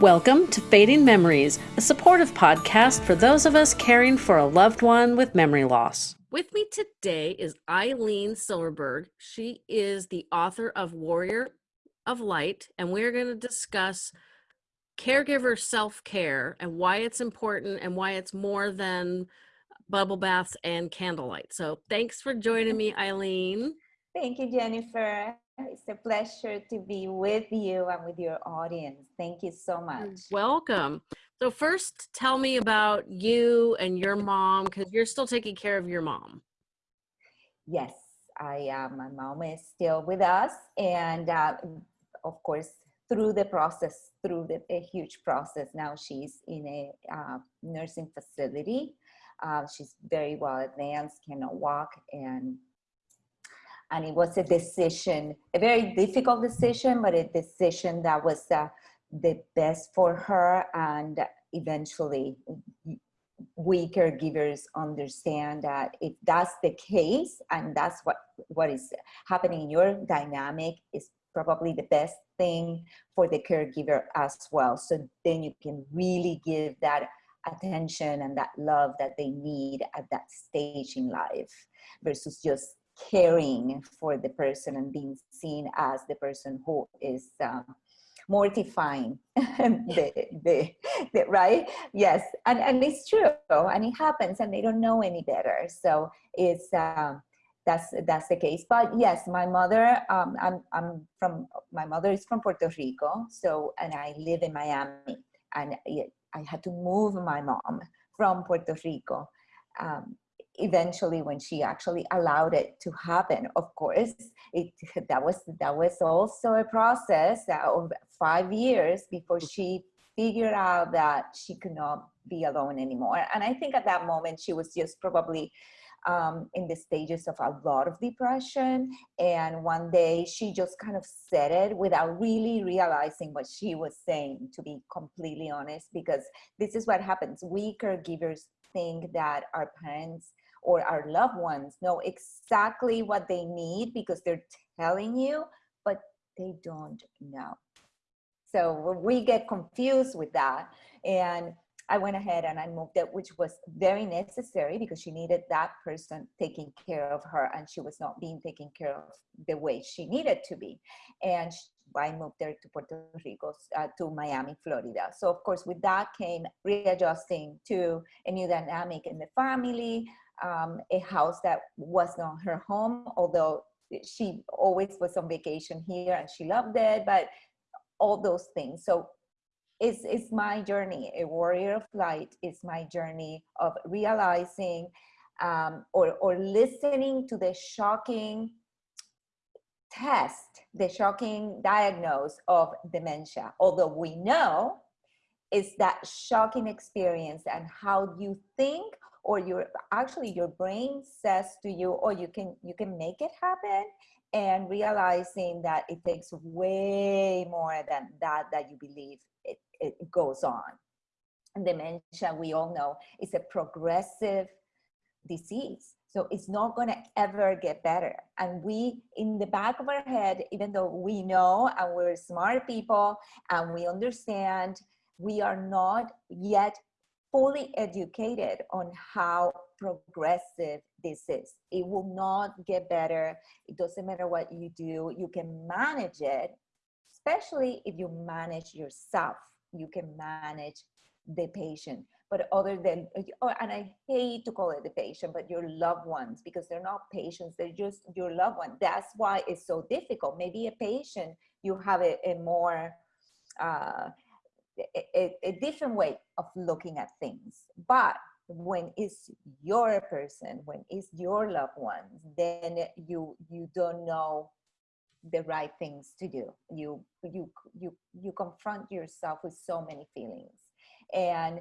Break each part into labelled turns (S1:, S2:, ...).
S1: Welcome to Fading Memories, a supportive podcast for those of us caring for a loved one with memory loss. With me today is Eileen Silverberg. She is the author of Warrior of Light, and we're going to discuss caregiver self care and why it's important and why it's more than bubble baths and candlelight. So, thanks for joining me, Eileen.
S2: Thank you, Jennifer. It's a pleasure to be with you and with your audience. Thank you so much.
S1: Welcome. So, first, tell me about you and your mom because you're still taking care of your mom.
S2: Yes, I uh, my mom is still with us, and uh, of course, through the process, through the, a huge process. Now she's in a uh, nursing facility. Uh, she's very well advanced, cannot walk, and and it was a decision, a very difficult decision, but a decision that was uh, the best for her. And eventually, we caregivers understand that if that's the case, and that's what what is happening in your dynamic, is probably the best thing for the caregiver as well. So then you can really give that attention and that love that they need at that stage in life versus just caring for the person and being seen as the person who is um, mortifying the, the, the, right? Yes and and it's true and it happens and they don't know any better so it's um, that's that's the case. But yes my mother um, I'm, I'm from my mother is from puerto rico so and i live in miami and i had to move my mom from puerto rico um, eventually when she actually allowed it to happen of course it that was that was also a process of five years before she figured out that she could not be alone anymore. And i think at that moment she was just probably um, in the stages of a lot of depression. And one day she just kind of said it without really realizing what she was saying to be completely honest because this is what happens. We caregivers think that our parents or our loved ones know exactly what they need because they're telling you, but they don't know. So we get confused with that. And I went ahead and I moved it, which was very necessary because she needed that person taking care of her and she was not being taken care of the way she needed to be. And I moved there to Puerto Rico, uh, to Miami, Florida. So of course, with that came readjusting to a new dynamic in the family, um, a house that was not her home, although she always was on vacation here and she loved it, but all those things. So it's, it's my journey. A warrior of light is my journey of realizing um, or, or listening to the shocking test, the shocking diagnosis of dementia. Although we know it's that shocking experience and how you think or your actually your brain says to you oh you can you can make it happen and realizing that it takes way more than that that you believe it, goes on and dementia we all know is a progressive disease so it's not going to ever get better and we in the back of our head even though we know and we're smart people and we understand we are not yet fully educated on how progressive this is. It will not get better. It doesn't matter what you do. You can manage it, especially if you manage yourself. You can manage the patient. But other than, oh, and I hate to call it the patient, but your loved ones, because they're not patients, they're just your loved one. That's why it's so difficult. Maybe a patient, you have a, a more, uh, a, a, different way of looking at things. But when it's your person, when it's your loved ones, then you you don't know the right things to do. You you you you confront yourself with so many feelings, and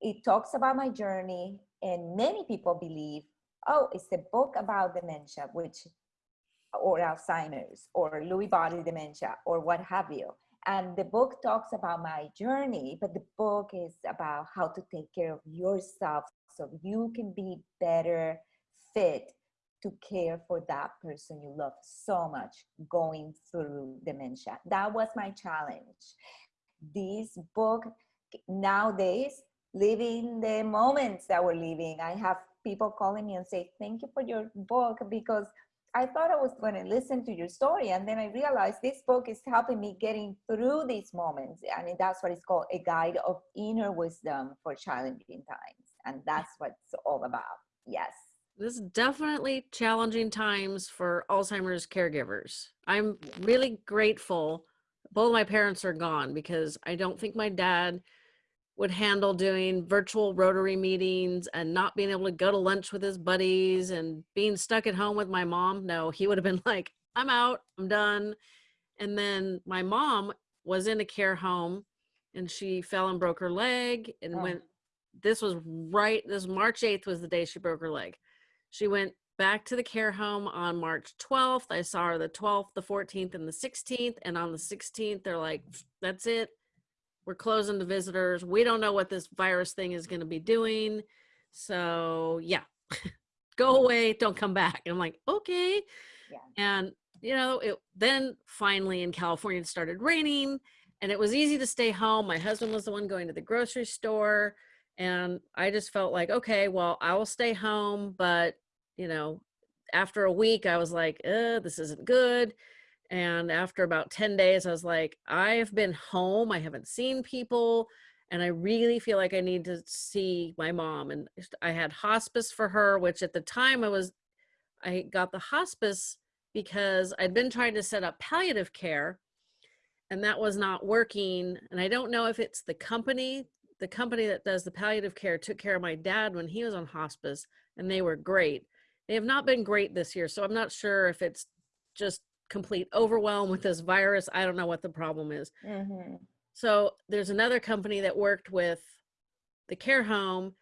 S2: it talks about my journey. And many people believe, oh, it's a book about dementia, which or Alzheimer's or Lewy body dementia or what have you and the book talks about my journey but the book is about how to take care of yourself so you can be better fit to care for that person you love so much going through dementia that was my challenge this book nowadays living the moments that we're living i have people calling me and say thank you for your book because I thought I was going to listen to your story. And then I realized this book is helping me getting through these moments. I And that's what it's called a guide of inner wisdom for challenging times. And that's what it's all about. Yes.
S1: This is definitely challenging times for Alzheimer's caregivers. I'm really grateful. Both my parents are gone because I don't think my dad would handle doing virtual rotary meetings and not being able to go to lunch with his buddies and being stuck at home with my mom. No, he would have been like, I'm out, I'm done. And then my mom was in a care home and she fell and broke her leg and oh. went this was right this March 8th was the day she broke her leg. She went back to the care home on March 12th. I saw her the 12th, the 14th, and the 16th. And on the 16th, they're like, that's it we're closing the visitors. We don't know what this virus thing is going to be doing. So yeah, go away. Don't come back. And I'm like, okay. Yeah. And you know, it then finally in California it started raining and it was easy to stay home. My husband was the one going to the grocery store. And I just felt like, okay, well, I will stay home. But, you know, after a week, I was like, this isn't good. And after about 10 days, I was like, I've been home. I haven't seen people. And I really feel like I need to see my mom. And I had hospice for her, which at the time I was, I got the hospice because I'd been trying to set up palliative care and that was not working. And I don't know if it's the company, the company that does the palliative care took care of my dad when he was on hospice and they were great. They have not been great this year. So I'm not sure if it's just complete overwhelm with this virus. I don't know what the problem is. Mm-hmm. So there's another company that worked with the care home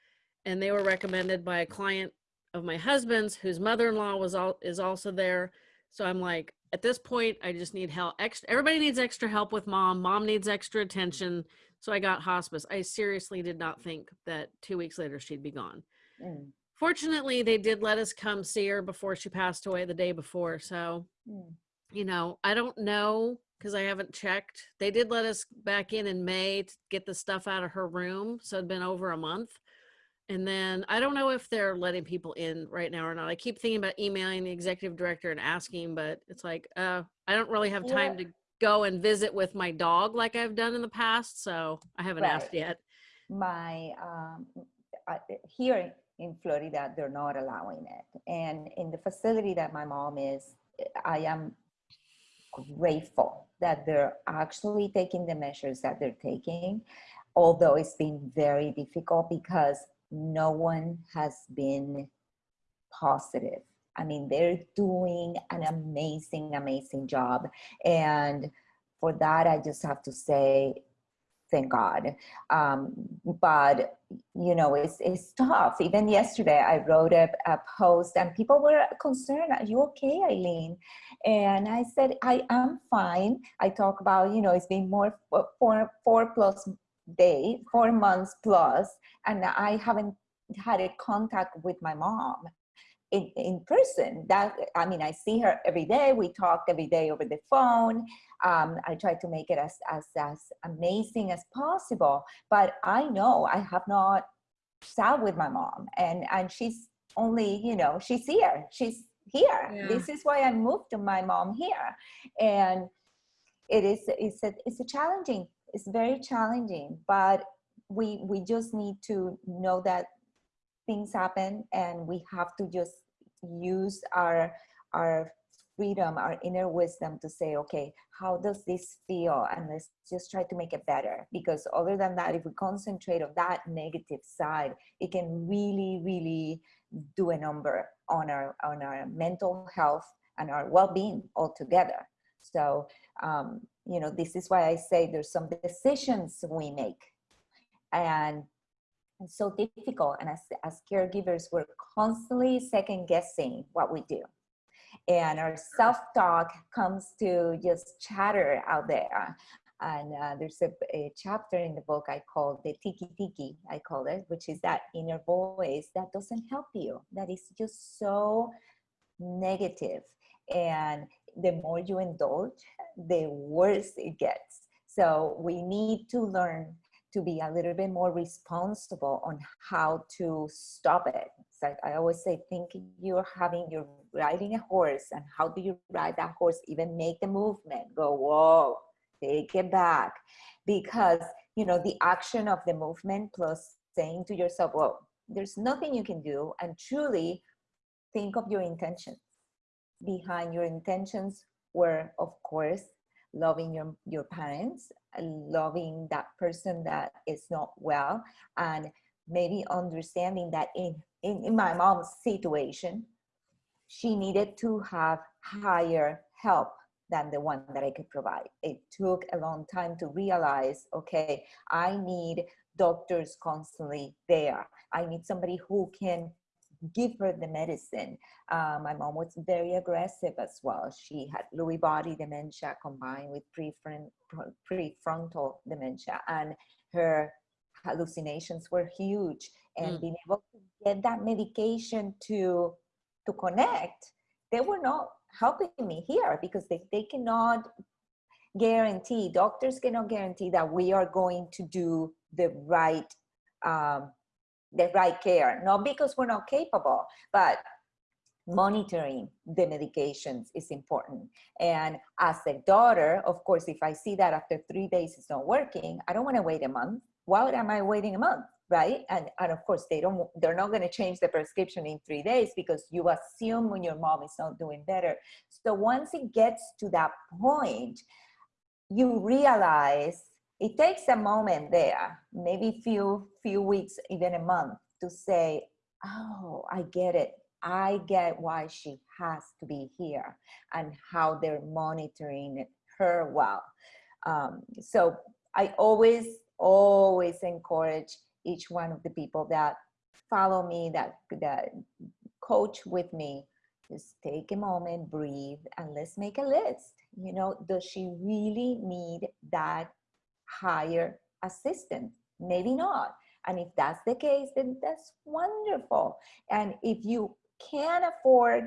S1: and they were recommended by a client of my husband's whose mother-in-law was all is also there. So I'm like, at this point, I just need help. Extra, everybody needs extra help with mom. Mom needs extra attention. So I got hospice. I seriously did not think that two weeks later she'd be gone. Mm. Fortunately, they did let us come see her before she passed away the day before. So mm you know, I don't know because I haven't checked. They did let us back in in May to get the stuff out of her room. So it'd been over a month. And then I don't know if they're letting people in right now or not. I keep thinking about emailing the executive director and asking, but it's like, uh, I don't really have time yeah. to go and visit with my dog like I've done in the past. So I haven't right. asked yet.
S2: My, um, uh, here in Florida, they're not allowing it. And in the facility that my mom is, I am grateful that they're actually taking the measures that they're taking, although it's been very difficult because no one has been positive. I mean, they're doing an amazing, amazing job. And for that, I just have to say thank God. Um, but you know, it's, it's tough. Even yesterday, I wrote a, a post and people were concerned, are you okay, Eileen? And I said, I am fine. I talk about, you know, it's been more four, four plus days, four months plus, and I haven't had a contact with my mom in, in person. That i mean i see her every day. We talk every day over the phone. Um, i try to make it as, as as amazing as possible. But i know i have not sat with my mom. And and she's only you know she's here. She's here. Yeah. this is why i moved to my mom here. And it is it's a it's a challenging it's very challenging. But we we just need to know that things happen and we have to just use our our freedom our inner wisdom to say okay how does this feel? And let's just try to make it better. Because other than that if we concentrate on that negative side it can really really do a number on our on our mental health and our well-being altogether. So um, you know this is why i say there's some decisions we make. And it's so difficult. And as, as caregivers, we're constantly second guessing what we do. And our self-talk comes to just chatter out there. And uh, there's a, a, chapter in the book I call the tiki tiki, I call it, which is that inner voice that doesn't help you, that is just so negative. And the more you indulge, the worse it gets. So we need to learn to be a little bit more responsible on how to stop it. It's like I always say, think you're having, you're riding a horse and how do you ride that horse, even make the movement, go, whoa, take it back. Because, you know, the action of the movement plus saying to yourself, well, there's nothing you can do and truly think of your intentions. Behind your intentions were, of course, loving your, your parents, loving that person that is not well, and maybe understanding that in, in, in my mom's situation, she needed to have higher help than the one that I could provide. It took a long time to realize, okay, I need doctors constantly there. I need somebody who can give her the medicine. Uh, my mom was very aggressive as well. She had Lewy body dementia combined with prefrontal dementia and her hallucinations were huge and mm. being able to get that medication to to connect they were not helping me here because they, they cannot guarantee doctors cannot guarantee that we are going to do the right um, the right care, not because we're not capable, but monitoring the medications is important. And as a daughter, of course, if I see that after three days it's not working, I don't want to wait a month. Why am I waiting a month? Right. And, and of course, they don't, they're not going to change the prescription in three days because you assume when your mom is not doing better. So once it gets to that point, you realize it takes a moment there, maybe few few weeks, even a month, to say, "Oh, I get it. I get why she has to be here, and how they're monitoring her well." Um, so I always, always encourage each one of the people that follow me, that that coach with me, just take a moment, breathe, and let's make a list. You know, does she really need that hire assistant? Maybe not. And if that's the case then that's wonderful. And if you can't afford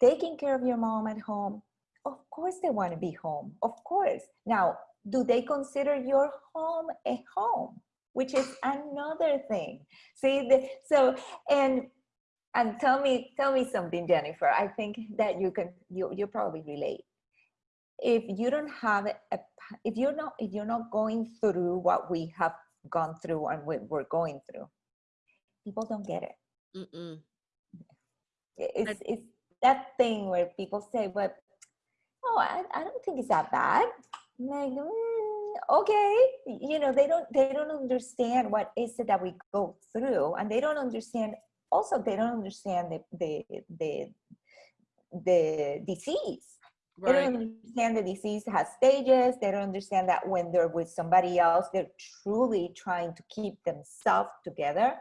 S2: taking care of your mom at home of course they want to be home of course. Now do they consider your home a home? Which is another thing. See the, so and and tell me tell me something jennifer. I think that you can you you probably relate if you don't have a if you're not if you're not going through what we have gone through and we're going through people don't get it. Mm -mm. it's it's that thing where people say but oh I, I don't think it's that bad. Like mm, okay. You know they don't they don't understand what is it that we go through and they don't understand also they don't understand the the the, the disease Right. They don't understand the disease has stages. They don't understand that when they're with somebody else, they're truly trying to keep themselves together.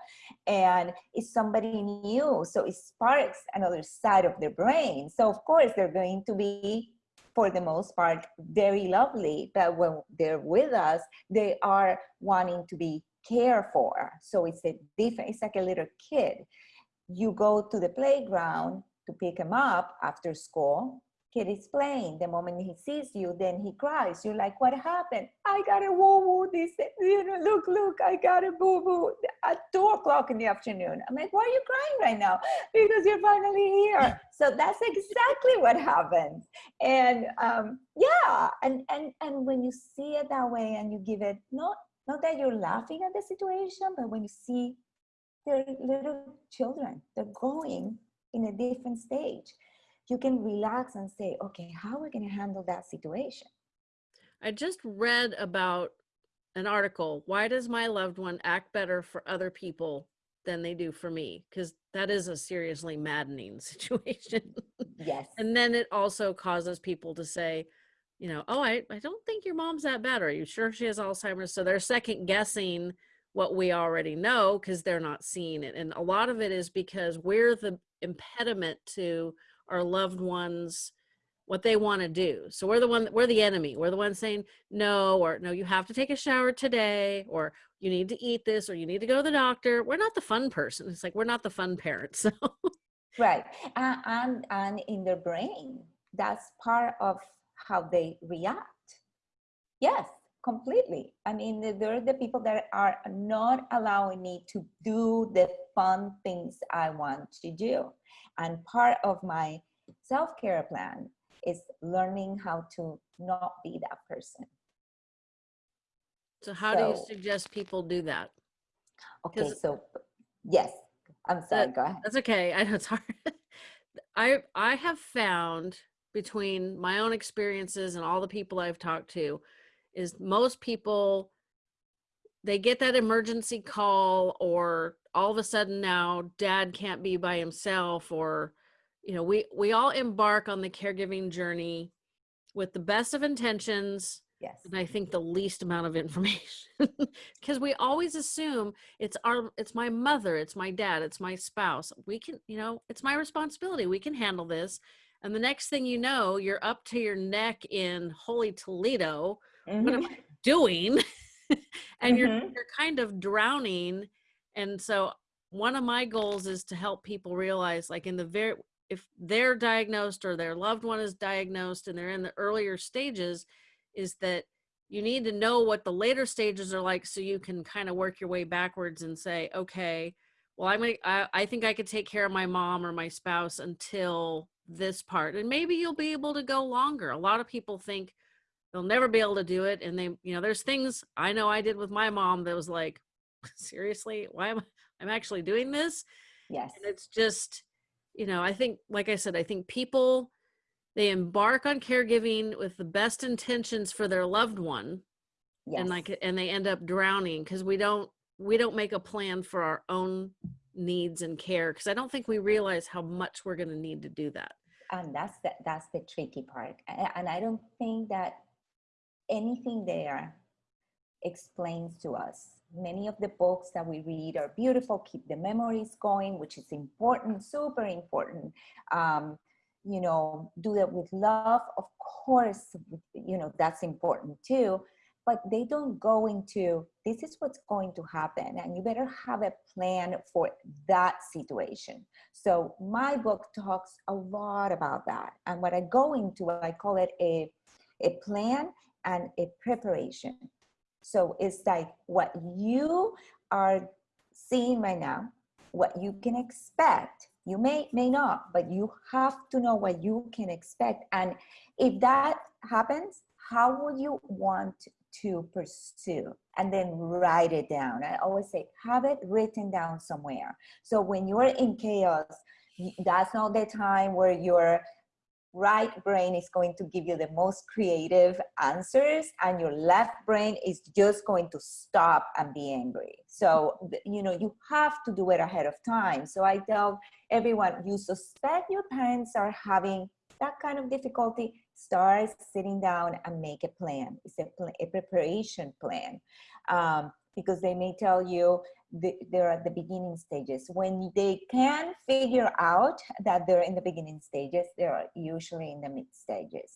S2: And it's somebody new. So it sparks another side of their brain. So, of course, they're going to be, for the most part, very lovely. But when they're with us, they are wanting to be cared for. So it's a different, it's like a little kid. You go to the playground to pick him up after school kid is playing. The moment he sees you, then he cries. You're like, what happened? I got a woo woo. This, you know, look, look, I got a boo boo at two o'clock in the afternoon. I'm like, why are you crying right now? Because you're finally here. So that's exactly what happens. And um, yeah, and and and when you see it that way, and you give it not not that you're laughing at the situation, but when you see they're little children, they're going in a different stage you can relax and say, okay, how are we going to handle that situation?
S1: I just read about an article. Why does my loved one act better for other people than they do for me? Because that is a seriously maddening situation.
S2: Yes.
S1: and then it also causes people to say, you know, oh, I, I don't think your mom's that bad. Are you sure she has Alzheimer's? So they're second guessing what we already know because they're not seeing it. And a lot of it is because we're the impediment to our loved ones what they want to do. So we're the one, we're the enemy. We're the one saying no, or no, you have to take a shower today, or you need to eat this, or you need to go to the doctor. We're not the fun person. It's like we're not the fun parents. So.
S2: Right, uh, and and in their brain, that's part of how they react. Yes, completely. I mean, they're the people that are not allowing me to do the fun things I want to do. And part of my self-care plan is learning how to not be that person.
S1: So how so, do you suggest people do that?
S2: Okay, so yes, I'm sorry, that, go ahead.
S1: That's okay. I know it's hard. I I have found between my own experiences and all the people I've talked to is most people they get that emergency call or all of a sudden now dad can't be by himself or you know we we all embark on the caregiving journey with the best of intentions
S2: yes
S1: and i think the least amount of information because we always assume it's our it's my mother it's my dad it's my spouse we can you know it's my responsibility we can handle this and the next thing you know you're up to your neck in holy toledo mm-hmm. what am mm-hmm. i doing and mm-hmm. you're you're kind of drowning and so one of my goals is to help people realize like in the very if they're diagnosed or their loved one is diagnosed and they're in the earlier stages is that you need to know what the later stages are like so you can kind of work your way backwards and say okay well i'm gonna, I, I think i could take care of my mom or my spouse until this part and maybe you'll be able to go longer a lot of people think they'll never be able to do it and they you know there's things i know i did with my mom that was like seriously? Why am I, i'm actually doing this?
S2: Yes.
S1: and it's just you know i think like i said i think people they embark on caregiving with the best intentions for their loved one yes. and like and they end up drowning because we don't we don't make a plan for our own needs and care because i don't think we realize how much we're going to need to do that.
S2: And that's the that's the tricky part and i don't think that anything there explains to us. Many of the books that we read are beautiful keep the memories going which is important super important. Um, you know do that with love of course you know that's important too but they don't go into this is what's going to happen and you better have a plan for that situation. So my book talks a lot about that and what i go into i call it a a plan and a preparation. So it's like what you are seeing right now what you can expect. You may may not but you have to know what you can expect. And if that happens how would you want to pursue? And then write it down. I always say have it written down somewhere. So when you're in chaos that's not the time where you're right brain is going to give you the most creative answers and your left brain is just going to stop and be angry. So you know you have to do it ahead of time. So i tell everyone you suspect your parents are having that kind of difficulty start sitting down and make a plan. It's a, a preparation plan. Um, because they may tell you the, they're at the beginning stages. When they can figure out that they're in the beginning stages, they're usually in the mid stages.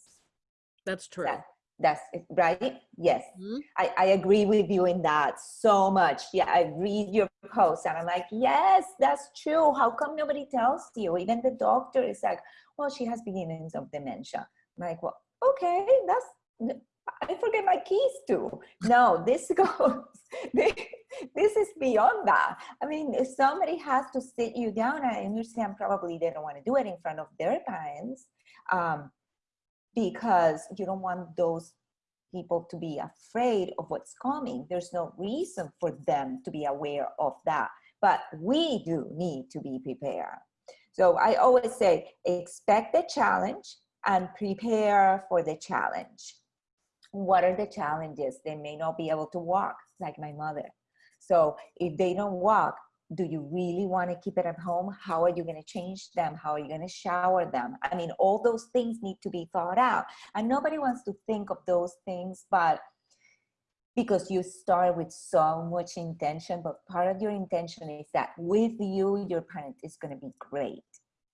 S1: That's true.
S2: That, that's it, right. Yes, mm-hmm. I, I agree with you in that so much. Yeah, I read your post and I'm like, yes, that's true. How come nobody tells you? Even the doctor is like, well, she has beginnings of dementia. I'm like, well, okay, that's I forget my keys too. No, this goes, this is beyond that. I mean, if somebody has to sit you down, I understand probably they don't want to do it in front of their parents um, because you don't want those people to be afraid of what's coming. There's no reason for them to be aware of that, but we do need to be prepared. So I always say, expect the challenge and prepare for the challenge what are the challenges? They may not be able to walk like my mother. So if they don't walk, do you really want to keep it at home? How are you going to change them? How are you going to shower them? I mean, all those things need to be thought out. And nobody wants to think of those things, but because you start with so much intention, but part of your intention is that with you, your parent is going to be great.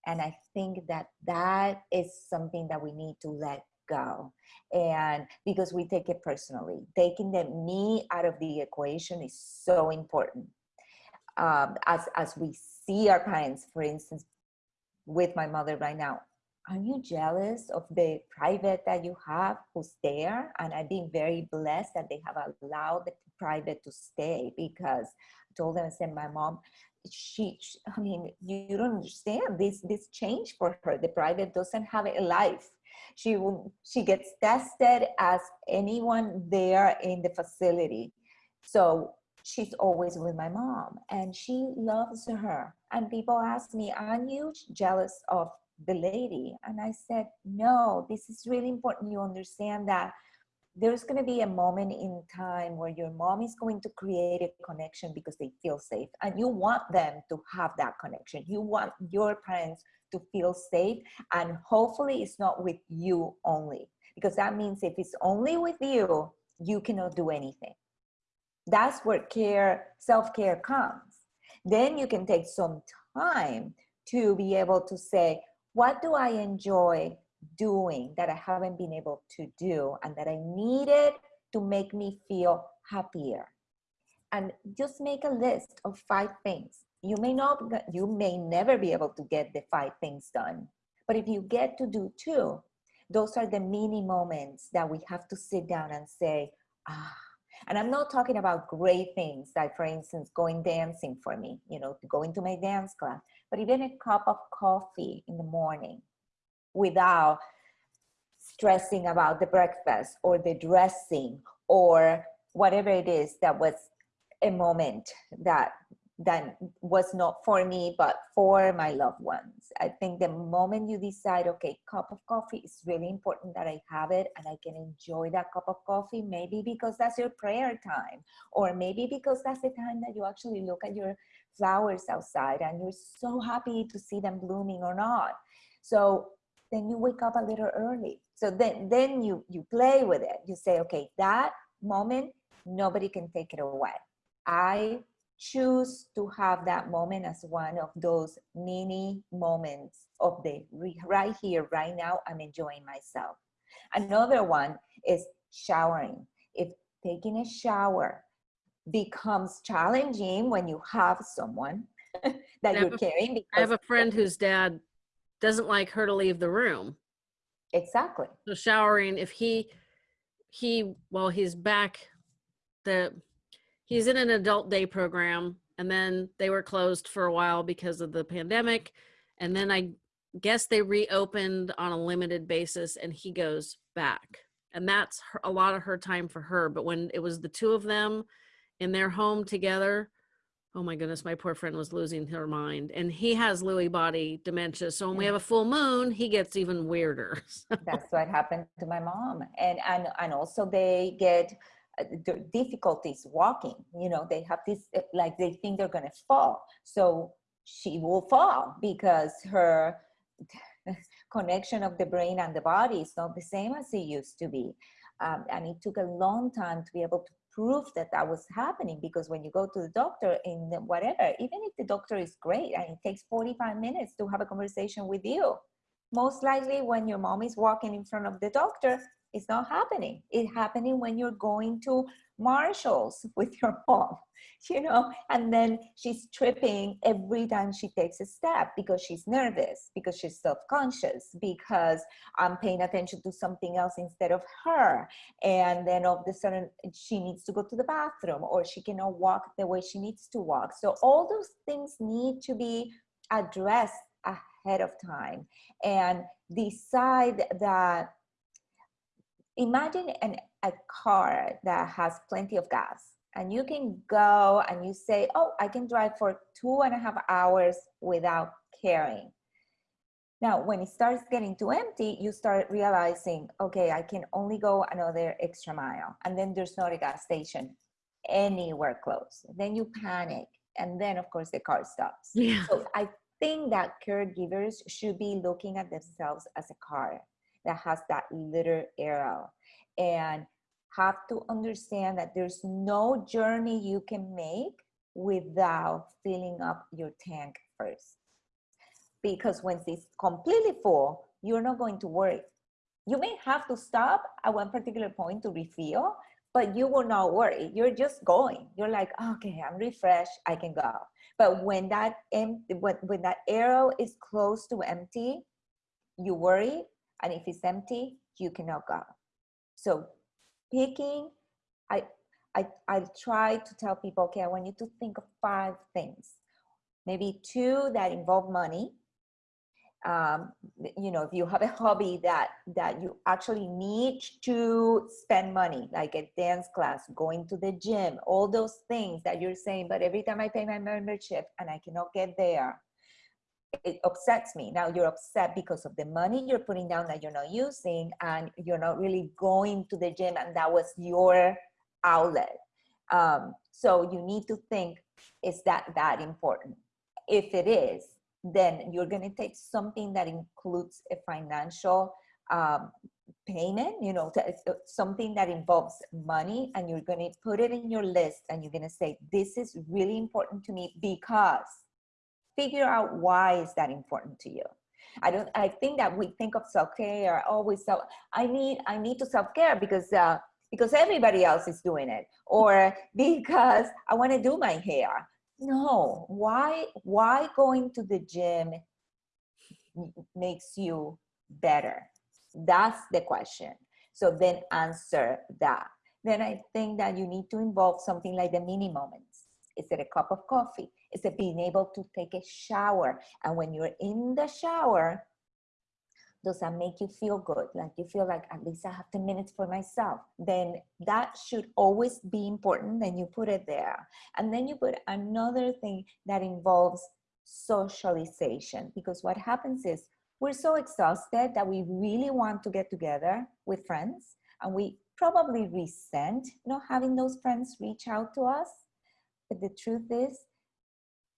S2: And I think that that is something that we need to let go and because we take it personally taking the me out of the equation is so important um, as as we see our parents for instance with my mother right now are you jealous of the private that you have who's there? And I've been very blessed that they have allowed the private to stay because I told them, I said, my mom, she, I mean, you, you don't understand this, this change for her. The private doesn't have a life. She will, she gets tested as anyone there in the facility. So she's always with my mom and she loves her. And people ask me, aren't you jealous of the lady? And I said, no, this is really important. You understand that there's going to be a moment in time where your mom is going to create a connection because they feel safe and you want them to have that connection. You want your parents to feel safe and hopefully it's not with you only because that means if it's only with you you cannot do anything. That's where care self-care comes. Then you can take some time to be able to say what do i enjoy doing that I haven't been able to do and that I needed to make me feel happier. And just make a list of five things. You may not, you may never be able to get the five things done, but if you get to do two, those are the mini moments that we have to sit down and say, ah, and I'm not talking about great things like, for instance, going dancing for me, you know, to go into my dance class, but even a cup of coffee in the morning without stressing about the breakfast or the dressing or whatever it is that was a moment that that was not for me but for my loved ones. I think the moment you decide okay cup of coffee is really important that i have it and i can enjoy that cup of coffee maybe because that's your prayer time or maybe because that's the time that you actually look at your flowers outside and you're so happy to see them blooming or not. So then you wake up a little early. So then, then you, you play with it. You say, okay, that moment, nobody can take it away. I choose to have that moment as one of those mini moments of the right here, right now, I'm enjoying myself. Another one is showering. If taking a shower becomes challenging when you have someone that you're carrying.
S1: I have a friend whose dad doesn't like her to leave the room.
S2: Exactly.
S1: So showering, if he, he, well, he's back, the, he's in an adult day program and then they were closed for a while because of the pandemic. And then I guess they reopened on a limited basis and he goes back. And that's her, a lot of her time for her. But when it was the two of them in their home together, oh my goodness, my poor friend was losing her mind. And he has Lewy body dementia. So when we have a full moon, he gets even weirder.
S2: That's what happened to my mom. And, and, and also they get uh, difficulties walking, you know, they have this, uh, like they think they're going to fall. So she will fall because her connection of the brain and the body is not the same as it used to be. Um, and it took a long time to be able to proof that that was happening because when you go to the doctor in whatever, even if the doctor is great and it takes 45 minutes to have a conversation with you, most likely when your mom is walking in front of the doctor, it's not happening. It's happening when you're going to Marshalls with your mom, you know, and then she's tripping every time she takes a step because she's nervous, because she's self-conscious, because I'm paying attention to something else instead of her. And then all of a sudden she needs to go to the bathroom or she cannot walk the way she needs to walk. So all those things need to be addressed ahead of time and decide that imagine an, a car that has plenty of gas and you can go and you say, oh, I can drive for two and a half hours without caring. Now, when it starts getting too empty, you start realizing, okay, I can only go another extra mile. And then there's not a gas station anywhere close. Then you panic. And then, of course, the car stops.
S1: Yeah.
S2: So I think that caregivers should be looking at themselves as a car that has that little arrow and have to understand that there's no journey you can make without filling up your tank first. Because once it's completely full, you're not going to worry. You may have to stop at one particular point to refill, but you will not worry. You're just going. You're like, okay, I'm refreshed. I can go. But when that empty, when, when that arrow is close to empty, you worry, and if it's empty, you cannot go. So picking, I, I, I try to tell people, okay, I want you to think of five things. Maybe two that involve money, um, you know, if you have a hobby that that you actually need to spend money, like a dance class, going to the gym, all those things that you're saying, but every time I pay my membership and I cannot get there, it upsets me. Now you're upset because of the money you're putting down that you're not using and you're not really going to the gym and that was your outlet. Um, so you need to think, is that that important? If it is, then you're going to take something that includes a financial um, payment, you know, uh, something that involves money, and you're going to put it in your list and you're going to say, this is really important to me because figure out why is that important to you. I don't, I think that we think of self-care always, so I need, I need to self-care because, uh, because everybody else is doing it or because I want to do my hair. No why why going to the gym makes you better? That's the question. So then answer that. Then i think that you need to involve something like the mini moments. Is it a cup of coffee is it being able to take a shower. And when you're in the shower does that make you feel good? Like you feel like at least i have 10 minutes for myself. Then that should always be important then you put it there. And then you put another thing that involves socialization because what happens is we're so exhausted that we really want to get together with friends and we probably resent not having those friends reach out to us. But the truth is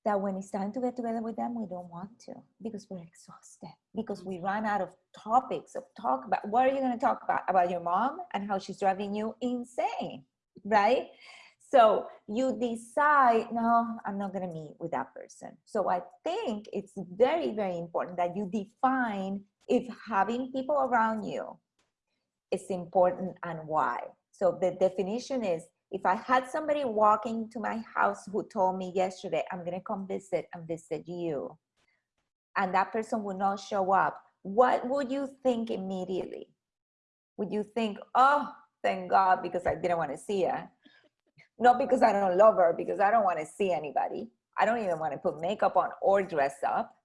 S2: that when it's time to get together with them, we don't want to because we're exhausted, because we run out of topics of talk about. What are you going to talk about? About your mom and how she's driving you insane, right? So you decide, no, I'm not going to meet with that person. So I think it's very, very important that you define if having people around you is important and why. So the definition is if I had somebody walking to my house who told me yesterday, I'm to come visit and visit you, and that person would not show up, what would you think immediately? Would you think, oh, thank God, because I didn't want to see her? Not because I don't love her, because I don't want to see anybody. I don't even want to put makeup on or dress up.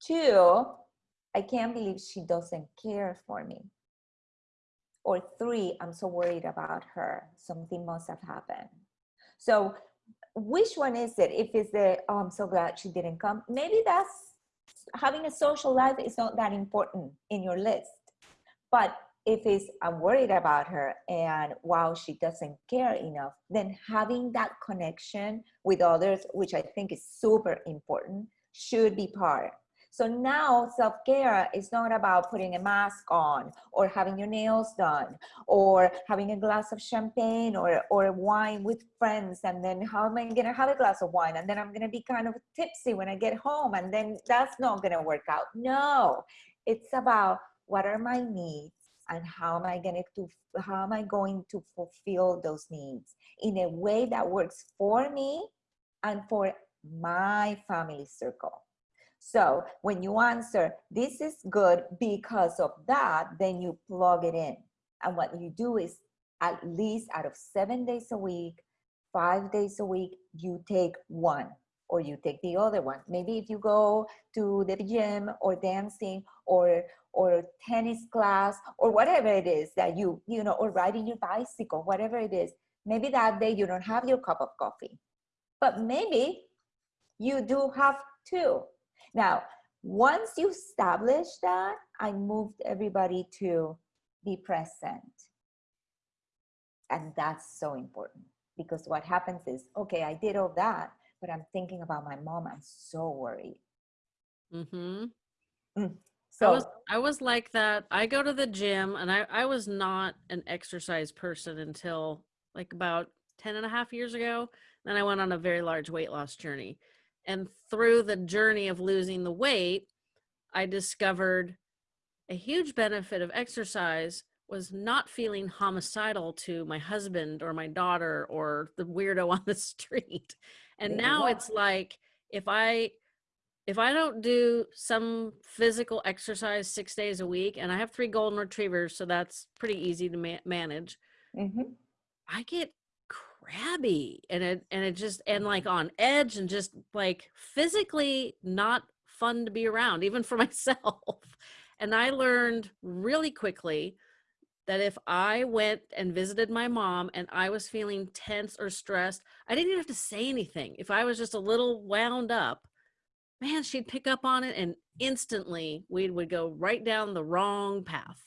S2: Two, I can't believe she doesn't care for me or three, I'm so worried about her. Something must have happened. So which one is it? If it's the, oh, I'm so glad she didn't come. Maybe that's, having a social life is not that important in your list. But if it's, I'm worried about her and wow, she doesn't care enough, then having that connection with others, which I think is super important, should be part so now self-care is not about putting a mask on or having your nails done or having a glass of champagne or, or wine with friends. And then how am I going to have a glass of wine? And then I'm going to be kind of tipsy when I get home. And then that's not going to work out. No, it's about what are my needs and how am I going to how am I going to fulfill those needs in a way that works for me and for my family circle. So when you answer, this is good because of that, then you plug it in. And what you do is at least out of seven days a week, five days a week, you take one or you take the other one. Maybe if you go to the gym or dancing or or tennis class or whatever it is that you, you know, or riding your bicycle, whatever it is, maybe that day you don't have your cup of coffee. But maybe you do have two now, once you establish that, I moved everybody to be present. And that's so important because what happens is, okay, I did all that, but I'm thinking about my mom. I'm so worried.
S1: Mm-hmm. Mm. So I was, I was like that. I go to the gym and I, I was not an exercise person until like about 10 and a half years ago. Then I went on a very large weight loss journey. And through the journey of losing the weight, I discovered a huge benefit of exercise was not feeling homicidal to my husband or my daughter or the weirdo on the street. And now it's like if I if I don't do some physical exercise six days a week, and I have three golden retrievers, so that's pretty easy to ma- manage. Mm-hmm. I get crabby and it and it just and like mm-hmm. on edge and just like physically not fun to be around even for myself. And i learned really quickly that if i went and visited my mom and i was feeling tense or stressed i didn't even have to say anything. If i was just a little wound up man she'd pick up on it and instantly we would go right down the wrong path.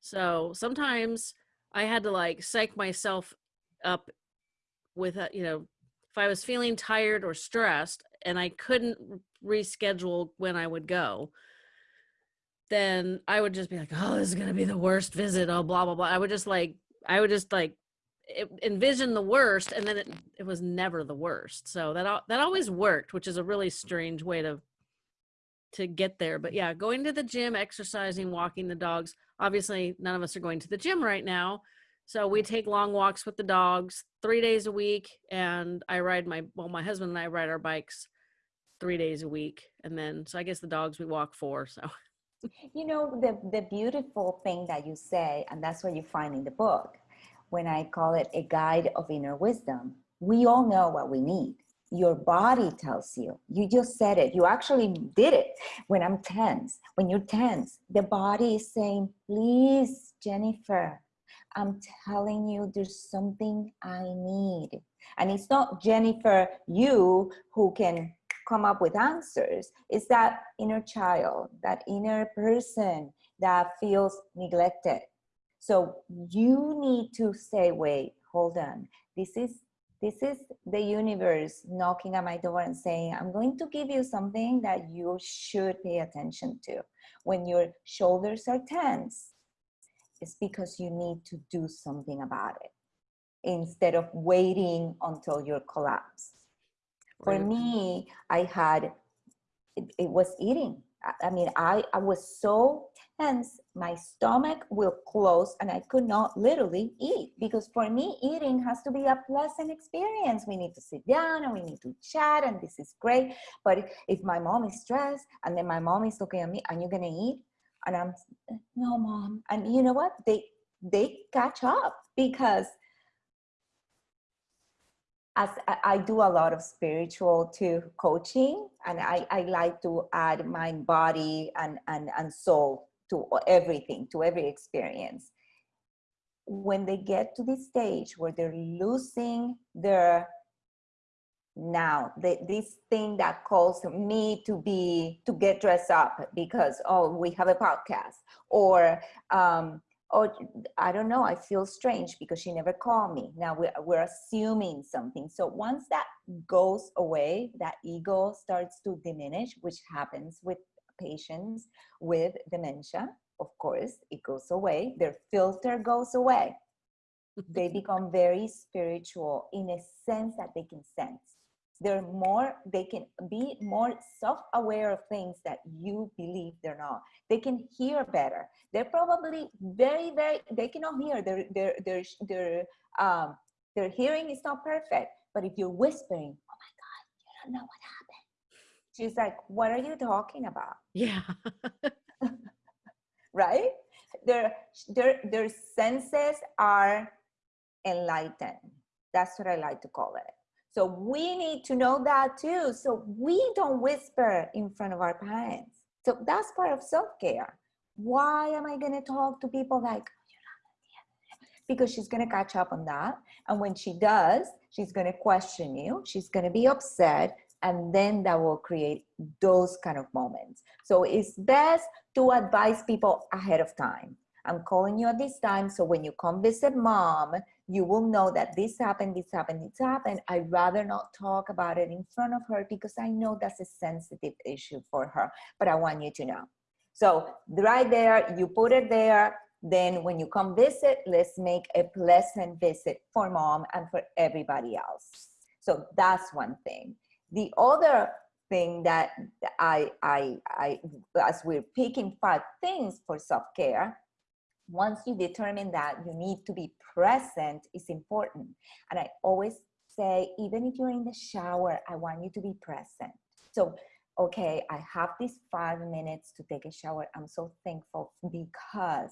S1: So sometimes i had to like psych myself up with a, you know, if I was feeling tired or stressed and I couldn't reschedule when I would go, then I would just be like, oh, this is going to be the worst visit. Oh, blah, blah, blah. I would just like, I would just like envision the worst and then it, it was never the worst. So that, that always worked, which is a really strange way to, to get there. But yeah, going to the gym, exercising, walking the dogs. Obviously none of us are going to the gym right now. So we take long walks with the dogs three days a week, and I ride my well, my husband and I ride our bikes three days a week, and then so I guess the dogs we walk four. So,
S2: you know, the the beautiful thing that you say, and that's what you find in the book, when I call it a guide of inner wisdom. We all know what we need. Your body tells you. You just said it. You actually did it. When I'm tense, when you're tense, the body is saying, "Please, Jennifer, I'm telling you, there's something I need. And it's not Jennifer, you who can come up with answers. It's that inner child, that inner person that feels neglected. So you need to say, wait, hold on. This is this is the universe knocking at my door and saying, I'm going to give you something that you should pay attention to. When your shoulders are tense, it's because you need to do something about it instead of waiting until you collapse. For me, I had, it, it was eating. I, I mean, I, I was so tense, my stomach will close and I could not literally eat because for me, eating has to be a pleasant experience. We need to sit down and we need to chat and this is great. But if my mom is stressed and then my mom is looking at me, are you gonna eat? And i'm no mom and you know what they they catch up because as I do a lot of spiritual to coaching and I, I like to add mind, body and, and, and soul to everything, to every experience. When they get to this stage where they're losing their now the, this thing that calls me to be to get dressed up because oh we have a podcast or um or i don't know i feel strange because she never called me. Now we're, we're assuming something. So once that goes away that ego starts to diminish which happens with patients with dementia of course it goes away. Their filter goes away. They become very spiritual in a sense that they can sense they're more they can be more self-aware of things that you believe they're not. They can hear better. They're probably very very they cannot hear. Their their their their um their hearing is not perfect but if you're whispering oh my god you don't know what happened she's like what are you talking about?
S1: Yeah.
S2: Right? Their their their senses are enlightened. That's what i like to call it so we need to know that too. So we don't whisper in front of our parents. So that's part of self-care. Why am I to talk to people like, oh, because she's going to catch up on that. And when she does, she's going to question you. She's going to be upset. And then that will create those kind of moments. So it's best to advise people ahead of time. I'm calling you at this time. So when you come visit mom, you will know that this happened, this happened, this happened. I'd rather not talk about it in front of her because I know that's a sensitive issue for her, but I want you to know. So right there, you put it there. Then when you come visit, let's make a pleasant visit for mom and for everybody else. So that's one thing. The other thing that I, I, I, as we're picking five things for self-care, once you determine that you need to be present is important. And I always say, even if you're in the shower, I want you to be present. So okay, I have these five minutes to take a shower. I'm so thankful because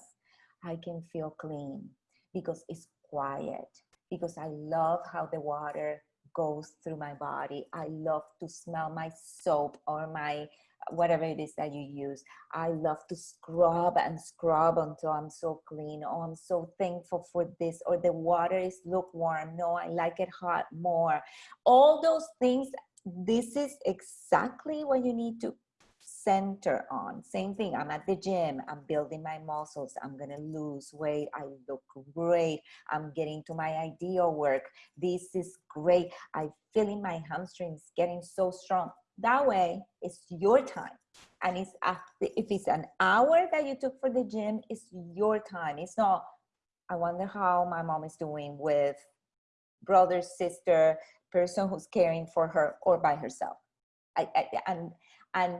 S2: I can feel clean, because it's quiet, because I love how the water goes through my body. I love to smell my soap or my whatever it is that you use. I love to scrub and scrub until I'm so clean. Oh, I'm so thankful for this. Or the water is lukewarm. No, I like it hot more. All those things, this is exactly what you need to center on. Same thing, I'm at the gym, I'm building my muscles, I'm gonna lose weight, I look great, I'm getting to my ideal work. This is great. I feeling my hamstrings getting so strong. That way, it's your time. And it's after, if it's an hour that you took for the gym, it's your time. It's not, I wonder how my mom is doing with brother, sister, person who's caring for her or by herself. I, I, and and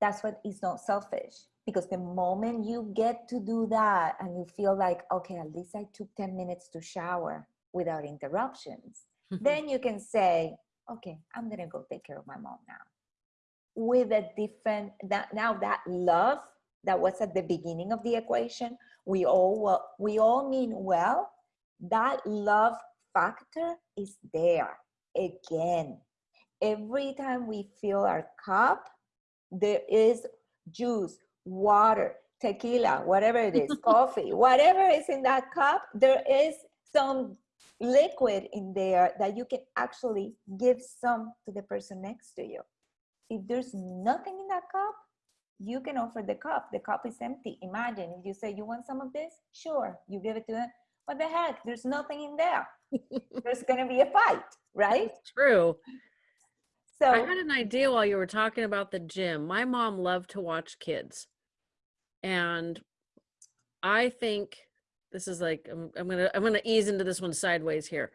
S2: that's what is not selfish because the moment you get to do that and you feel like okay at least i took 10 minutes to shower without interruptions then you can say okay, I'm gonna go take care of my mom now. With a different, that now that love that was at the beginning of the equation, we all, we all mean well, that love factor is there again. Every time we fill our cup, there is juice, water, tequila, whatever it is, coffee, whatever is in that cup, there is some liquid in there that you can actually give some to the person next to you. If there's nothing in that cup, you can offer the cup. The cup is empty. Imagine if you say, you want some of this? Sure, you give it to them. What the heck? There's nothing in there. there's gonna be a fight, right?
S1: It's true. So I had an idea while you were talking about the gym. My mom loved to watch kids. And I think this is like I'm, I'm gonna i'm gonna ease into this one sideways here.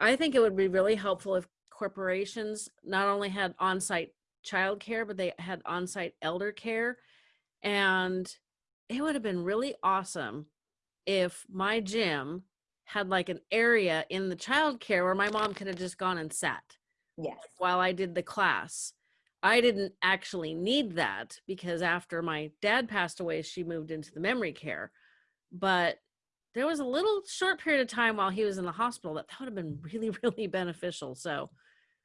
S1: I think it would be really helpful if corporations not only had on-site childcare but they had on-site elder care. And it would have been really awesome if my gym had like an area in the childcare where my mom could have just gone and sat
S2: yes.
S1: while i did the class. I didn't actually need that because after my dad passed away she moved into the memory care. But there was a little short period of time while he was in the hospital that, that would have been really, really beneficial. So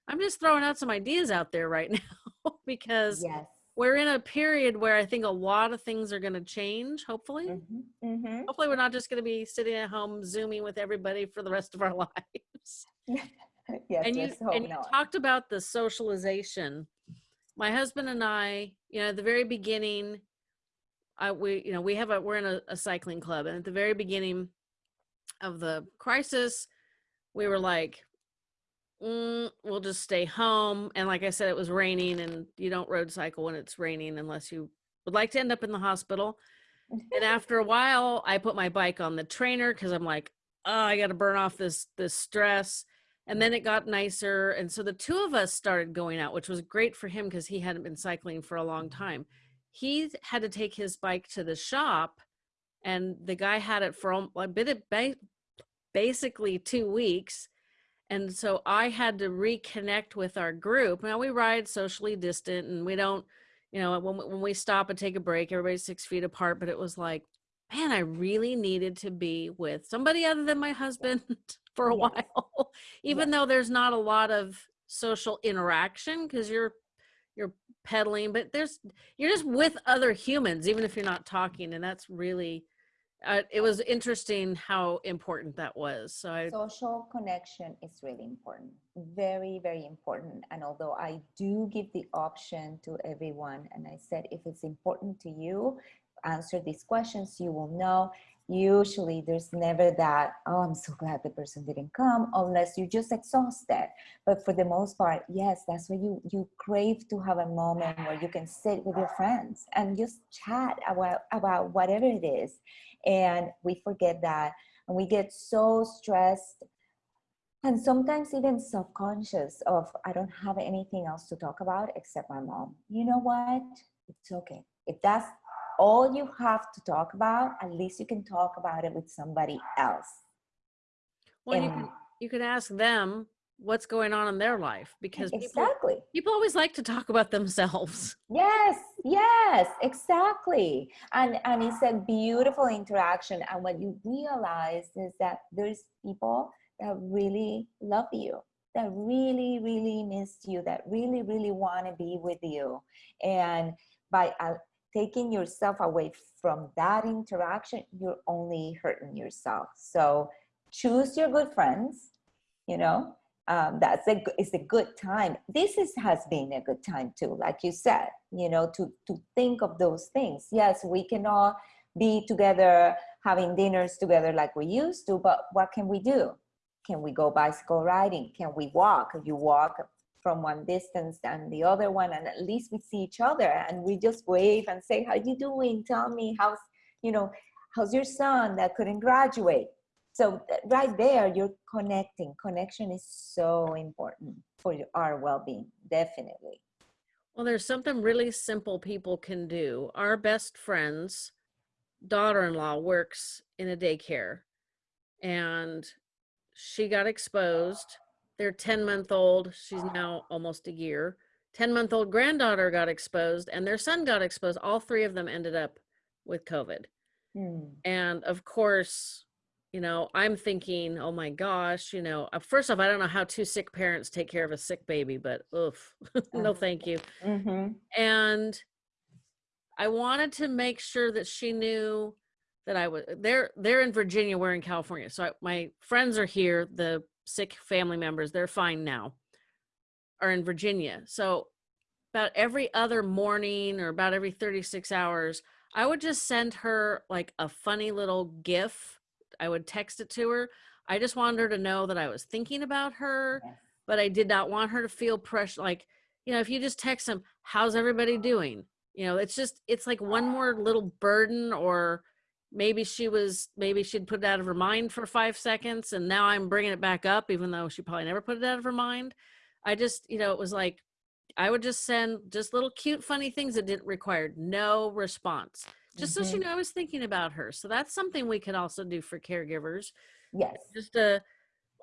S1: I'm just throwing out some ideas out there right now because
S2: yes.
S1: we're in a period where I think a lot of things are going to change, hopefully.
S2: Mm-hmm. Mm-hmm.
S1: Hopefully, we're not just going to be sitting at home Zooming with everybody for the rest of our lives.
S2: yes,
S1: and you, and you talked about the socialization. My husband and I, you know, at the very beginning, I, we, you know, we have a, we're in a, a cycling club and at the very beginning of the crisis, we were like, mm, we'll just stay home. And like I said, it was raining and you don't road cycle when it's raining unless you would like to end up in the hospital. and after a while, I put my bike on the trainer because I'm like, oh, I got to burn off this, this stress. And then it got nicer. And so the two of us started going out, which was great for him because he hadn't been cycling for a long time he had to take his bike to the shop and the guy had it for a bit of basically two weeks and so i had to reconnect with our group. Now we ride socially distant and we don't you know when, when we stop and take a break everybody's six feet apart but it was like man i really needed to be with somebody other than my husband for a while even though there's not a lot of social interaction because you're you're pedaling but there's you're just with other humans even if you're not talking and that's really uh, it was interesting how important that was so I,
S2: social connection is really important very very important and although i do give the option to everyone and i said if it's important to you answer these questions you will know usually there's never that oh i'm so glad the person didn't come unless you're just exhausted. But for the most part yes that's where you you crave to have a moment where you can sit with your friends and just chat about about whatever it is. And we forget that and we get so stressed and sometimes even self-conscious of i don't have anything else to talk about except my mom. You know what? It's okay. If that's all you have to talk about, at least you can talk about it with somebody else.
S1: Well, and, you can you could ask them what's going on in their life because
S2: exactly.
S1: people, people always like to talk about themselves.
S2: Yes yes exactly. And and it's a beautiful interaction and what you realize is that there's people that really love you that really really missed you that really really want to be with you. And by uh, taking yourself away from that interaction you're only hurting yourself. So choose your good friends you know um, that's a it's a good time. This is has been a good time too like you said you know to to think of those things. Yes we can all be together having dinners together like we used to but what can we do? Can we go bicycle riding? Can we walk? You walk from one distance and the other one and at least we see each other and we just wave and say how you doing? Tell me how's you know how's your son that couldn't graduate? So uh, right there you're connecting. Connection is so important for our well-being definitely.
S1: Well there's something really simple people can do. Our best friend's daughter-in-law works in a daycare and she got exposed their 10 month old she's now almost a year 10 month old granddaughter got exposed and their son got exposed all three of them ended up with covid mm. and of course you know, I'm thinking, oh my gosh, you know, uh, first off, I don't know how two sick parents take care of a sick baby, but oof, no, uh-huh. thank you. Mm-hmm. And I wanted to make sure that she knew that I was they're they're in Virginia, we're in California. So I, my friends are here, the sick family members, they're fine now, are in Virginia. So about every other morning or about every 36 hours, I would just send her like a funny little GIF I would text it to her. I just wanted her to know that I was thinking about her, yes. but I did not want her to feel pressure. Like, you know, if you just text them, how's everybody doing? You know, it's just, it's like one more little burden or maybe she was, maybe she'd put it out of her mind for five seconds and now I'm bringing it back up, even though she probably never put it out of her mind. I just, you know, it was like, I would just send just little cute, funny things that didn't require no response just mm-hmm. so she knew I was thinking about her. So that's something we could also do for caregivers.
S2: Yes.
S1: Just a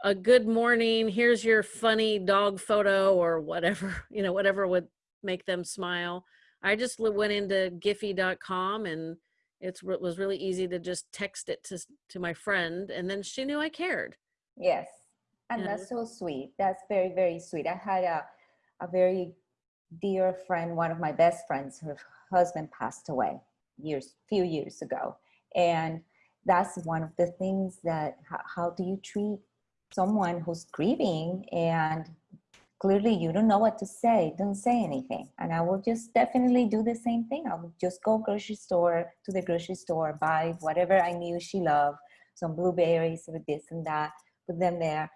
S1: a good morning. Here's your funny dog photo or whatever, you know, whatever would make them smile. I just went into Giphy.com and it was really easy to just text it to to my friend, and then she knew I cared.
S2: Yes, and that's so sweet. That's very very sweet. I had a a very dear friend, one of my best friends. Her husband passed away, years, few years ago. And that's one of the things that, how, how do you treat someone who's grieving and clearly you don't know what to say, don't say anything. And I will just definitely do the same thing. I will just go grocery store to the grocery store, buy whatever I knew she loved, some blueberries with this and that, put them there,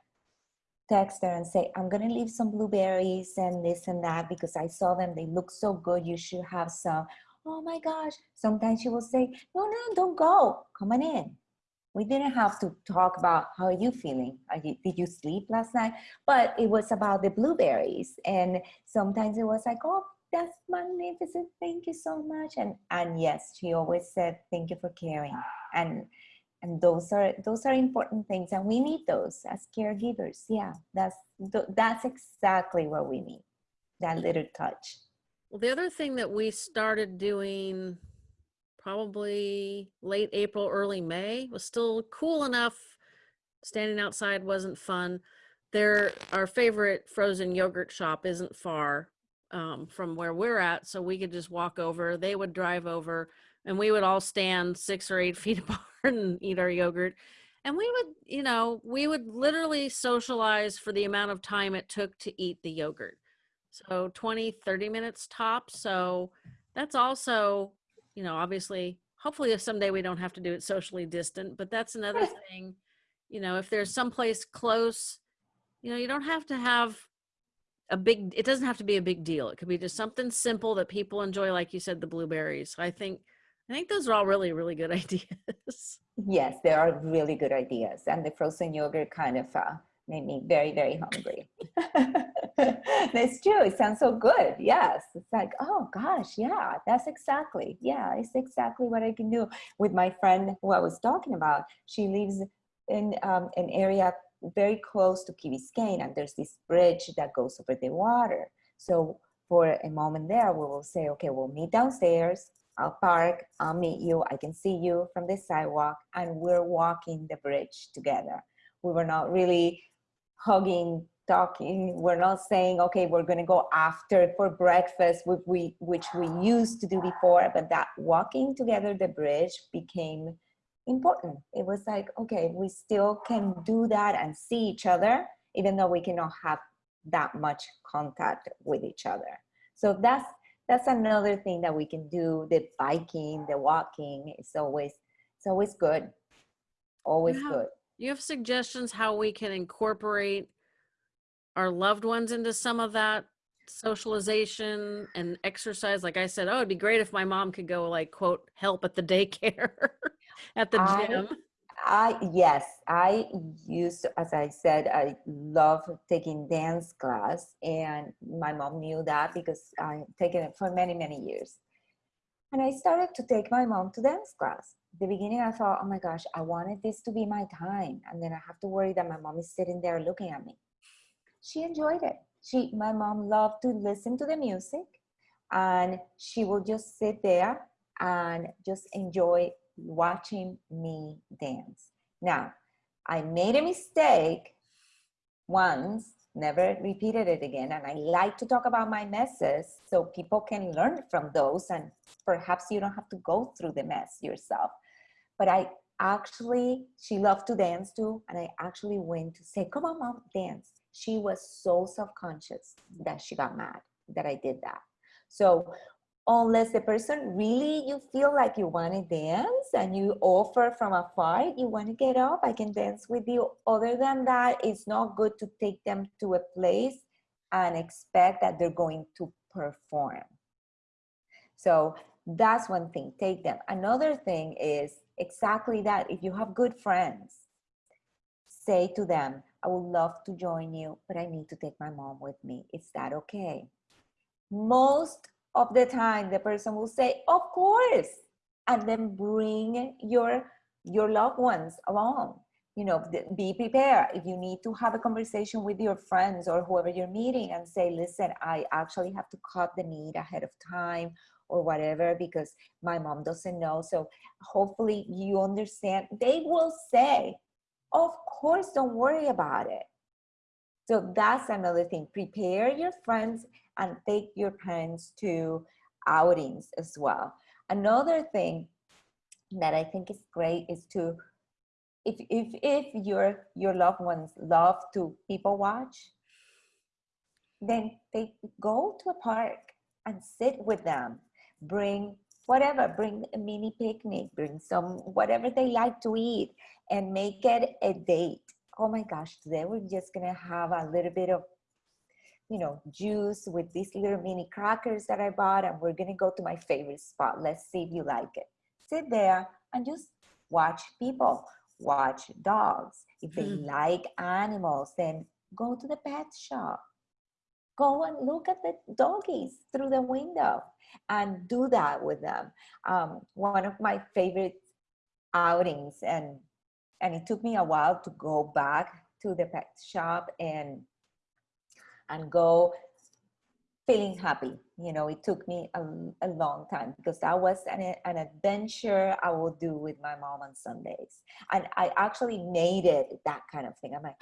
S2: text her and say, I'm gonna leave some blueberries and this and that because I saw them, they look so good, you should have some oh my gosh. Sometimes she will say, no, no, don't go. Come on in. We didn't have to talk about how are you feeling? Are you, did you sleep last night? But it was about the blueberries. And sometimes it was like, oh, that's magnificent. Thank you so much. And and yes, she always said, thank you for caring. And and those are those are important things and we need those as caregivers yeah that's that's exactly what we need that little touch
S1: well, the other thing that we started doing probably late April, early May was still cool enough. Standing outside wasn't fun. There, our favorite frozen yogurt shop isn't far um, from where we're at, so we could just walk over. They would drive over, and we would all stand six or eight feet apart and eat our yogurt. And we would, you know, we would literally socialize for the amount of time it took to eat the yogurt. So 20, 30 minutes top. So that's also, you know, obviously, hopefully if someday we don't have to do it socially distant, but that's another thing, you know, if there's someplace close, you know, you don't have to have a big, it doesn't have to be a big deal. It could be just something simple that people enjoy. Like you said, the blueberries. I think, I think those are all really, really good ideas.
S2: Yes, they are really good ideas. And the frozen yogurt kind of uh, made me very, very hungry. that's true. It sounds so good. Yes. It's like, oh gosh, yeah, that's exactly, yeah, it's exactly what I can do with my friend who I was talking about. She lives in um, an area very close to Key Biscayne and there's this bridge that goes over the water. So for a moment there, we will say, okay, we'll meet downstairs, I'll park, I'll meet you, I can see you from the sidewalk, and we're walking the bridge together. We were not really hugging, talking. We're not saying, okay, we're gonna go after for breakfast, which we, which we used to do before, but that walking together the bridge became important. It was like, okay, we still can do that and see each other, even though we cannot have that much contact with each other. So that's that's another thing that we can do. The biking, the walking, it's always it's always good. Always
S1: have,
S2: good.
S1: You have suggestions how we can incorporate our loved ones into some of that socialization and exercise like i said oh it'd be great if my mom could go like quote help at the daycare at the gym
S2: I yes, I used as I said, I love taking dance class, and my mom knew that because I've taken it for many many years. And I started to take my mom to dance class. The beginning, I thought, oh my gosh, I wanted this to be my time, and then I have to worry that my mom is sitting there looking at me. She enjoyed it. She, my mom, loved to listen to the music, and she would just sit there and just enjoy watching me dance. Now, I made a mistake once, never repeated it again, and I like to talk about my messes so people can learn from those and perhaps you don't have to go through the mess yourself. But I actually, she loved to dance too, and I actually went to say, come on, mom, dance. She was so self-conscious that she got mad that I did that. So unless the person really you feel like you want to dance and you offer from afar you want to get up i can dance with you other than that it's not good to take them to a place and expect that they're going to perform so that's one thing. Take them. Another thing is exactly that. If you have good friends say to them i would love to join you but i need to take my mom with me. Is that okay? Most of the time the person will say of course and then bring your your loved ones along. You know be prepared. If you need to have a conversation with your friends or whoever you're meeting and say listen i actually have to cut the meat ahead of time or whatever because my mom doesn't know. So hopefully you understand. They will say of course don't worry about it. So that's another thing. Prepare your friends and take your parents to outings as well. Another thing that I think is great is to, if, if, if your, your loved ones love to people watch, then they go to a park and sit with them, bring whatever, bring a mini picnic, bring some, whatever they like to eat and make it a date. Oh my gosh, today we're just gonna have a little bit of you know, juice with these little mini crackers that I bought and we're gonna go to my favorite spot. Let's see if you like it. Sit there and just watch people, watch dogs. If they mm. like animals, then go to the pet shop. Go and look at the doggies through the window and do that with them. Um, one of my favorite outings and and it took me a while to go back to the pet shop and and go feeling happy. You know, it took me a, a long time because that was an, an adventure I will do with my mom on Sundays. And I actually made it that kind of thing. I'm like,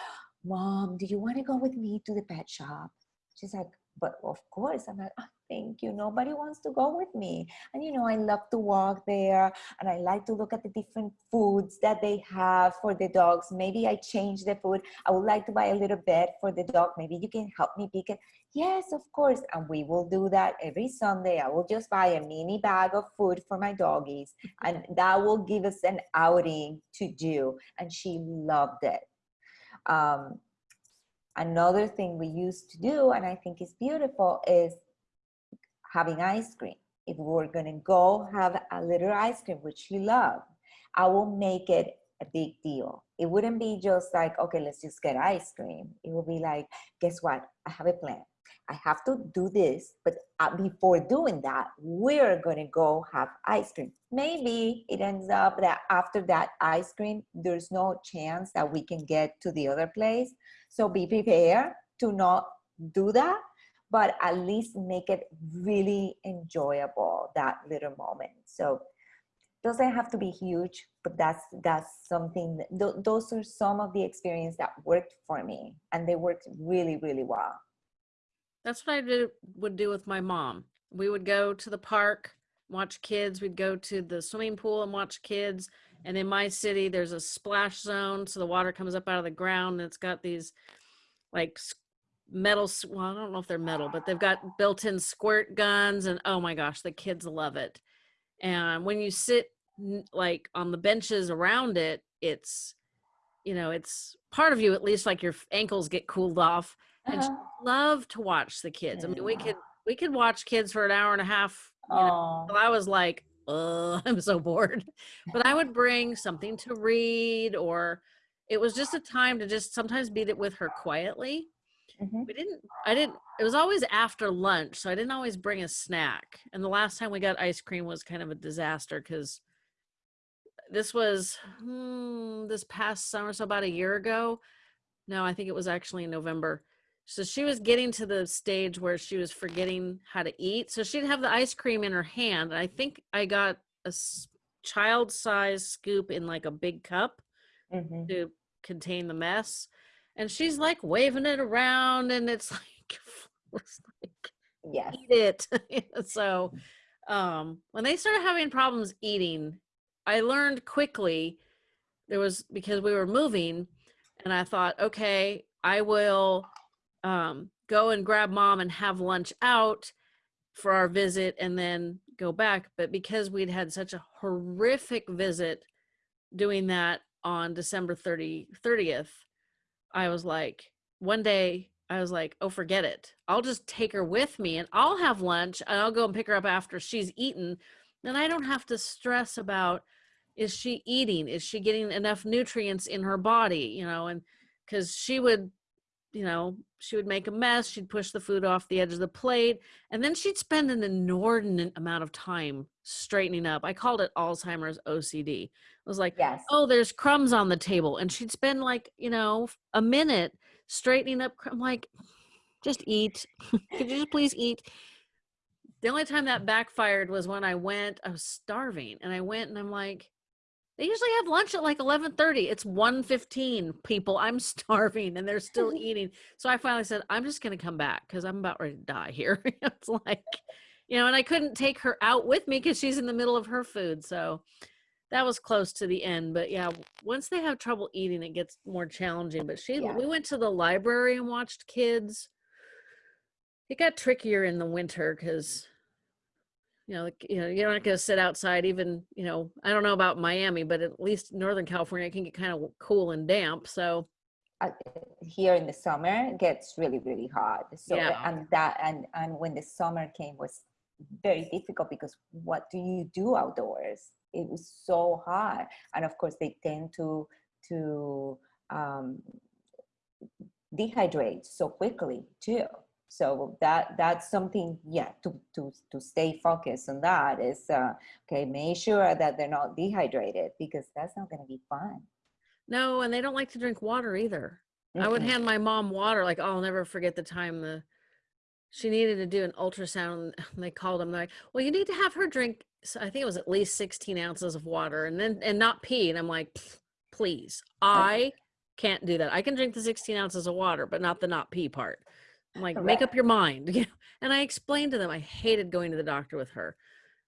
S2: mom, do you want to go with me to the pet shop? She's like, but of course. I'm like oh, thank you. Nobody wants to go with me. And you know i love to walk there and i like to look at the different foods that they have for the dogs. Maybe i change the food. I would like to buy a little bed for the dog. Maybe you can help me pick it. Yes of course. And we will do that every sunday. I will just buy a mini bag of food for my doggies and that will give us an outing to do. And she loved it. Um, Another thing we used to do, and I think is beautiful, is having ice cream. If we're gonna go have a little ice cream, which you love, I will make it a big deal. It wouldn't be just like, okay, let's just get ice cream. It will be like, guess what? I have a plan. I have to do this, but uh, before doing that, we're gonna go have ice cream. Maybe it ends up that after that ice cream, there's no chance that we can get to the other place. So be prepared to not do that, but at least make it really enjoyable, that little moment. So doesn't have to be huge, but that's that's something. That, th those are some of the experience that worked for me, and they worked really, really well.
S1: That's what I did, would do with my mom. We would go to the park, watch kids. We'd go to the swimming pool and watch kids. And in my city, there's a splash zone, so the water comes up out of the ground, and it's got these like metal. Well, I don't know if they're metal, but they've got built-in squirt guns, and oh my gosh, the kids love it. And when you sit like on the benches around it it's you know it's part of you at least like your ankles get cooled off and uh-huh. love to watch the kids i mean we could we could watch kids for an hour and a half you know, i was like oh i'm so bored but i would bring something to read or it was just a time to just sometimes beat it with her quietly mm-hmm. we didn't i didn't it was always after lunch so i didn't always bring a snack and the last time we got ice cream was kind of a disaster because this was hmm, this past summer, so about a year ago. No, I think it was actually in November. So she was getting to the stage where she was forgetting how to eat. So she'd have the ice cream in her hand. I think I got a child size scoop in like a big cup mm-hmm. to contain the mess. And she's like waving it around and it's like, it's like
S2: yes.
S1: eat it. so um when they started having problems eating I learned quickly there was because we were moving and I thought, okay, I will um, go and grab mom and have lunch out for our visit and then go back. But because we'd had such a horrific visit doing that on December 30, 30th, I was like, one day I was like, oh, forget it. I'll just take her with me and I'll have lunch and I'll go and pick her up after she's eaten. And I don't have to stress about is she eating is she getting enough nutrients in her body you know and because she would you know she would make a mess she'd push the food off the edge of the plate and then she'd spend an inordinate amount of time straightening up. I called it alzheimer's ocd it was like yes. oh there's crumbs on the table and she'd spend like you know a minute straightening up i'm like just eat. Could you just please eat? The only time that backfired was when i went i was starving and i went and i'm like they usually have lunch at like 11:30. It's 1:15. People, I'm starving and they're still eating. So I finally said, I'm just going to come back cuz I'm about ready to die here. it's like, you know, and I couldn't take her out with me cuz she's in the middle of her food. So that was close to the end, but yeah, once they have trouble eating it gets more challenging. But she yeah. we went to the library and watched kids. It got trickier in the winter cuz you know, like, you know, you're not going to sit outside even, you know, I don't know about Miami, but at least Northern California can get kind of cool and damp. So
S2: uh, here in the summer it gets really, really hot. So, yeah. and that, and, and when the summer came was very difficult because what do you do outdoors? It was so hot. And of course they tend to, to, um, dehydrate so quickly too so that that's something yeah to to to stay focused on that is uh, okay make sure that they're not dehydrated because that's not going to be fun.
S1: No and they don't like to drink water either. Mm-hmm. i would hand my mom water like oh, i'll never forget the time the she needed to do an ultrasound and they called them like well you need to have her drink so i think it was at least 16 ounces of water and then and not pee and i'm like please i can't do that. I can drink the 16 ounces of water but not the not pee part I'm like, Correct. make up your mind. and I explained to them I hated going to the doctor with her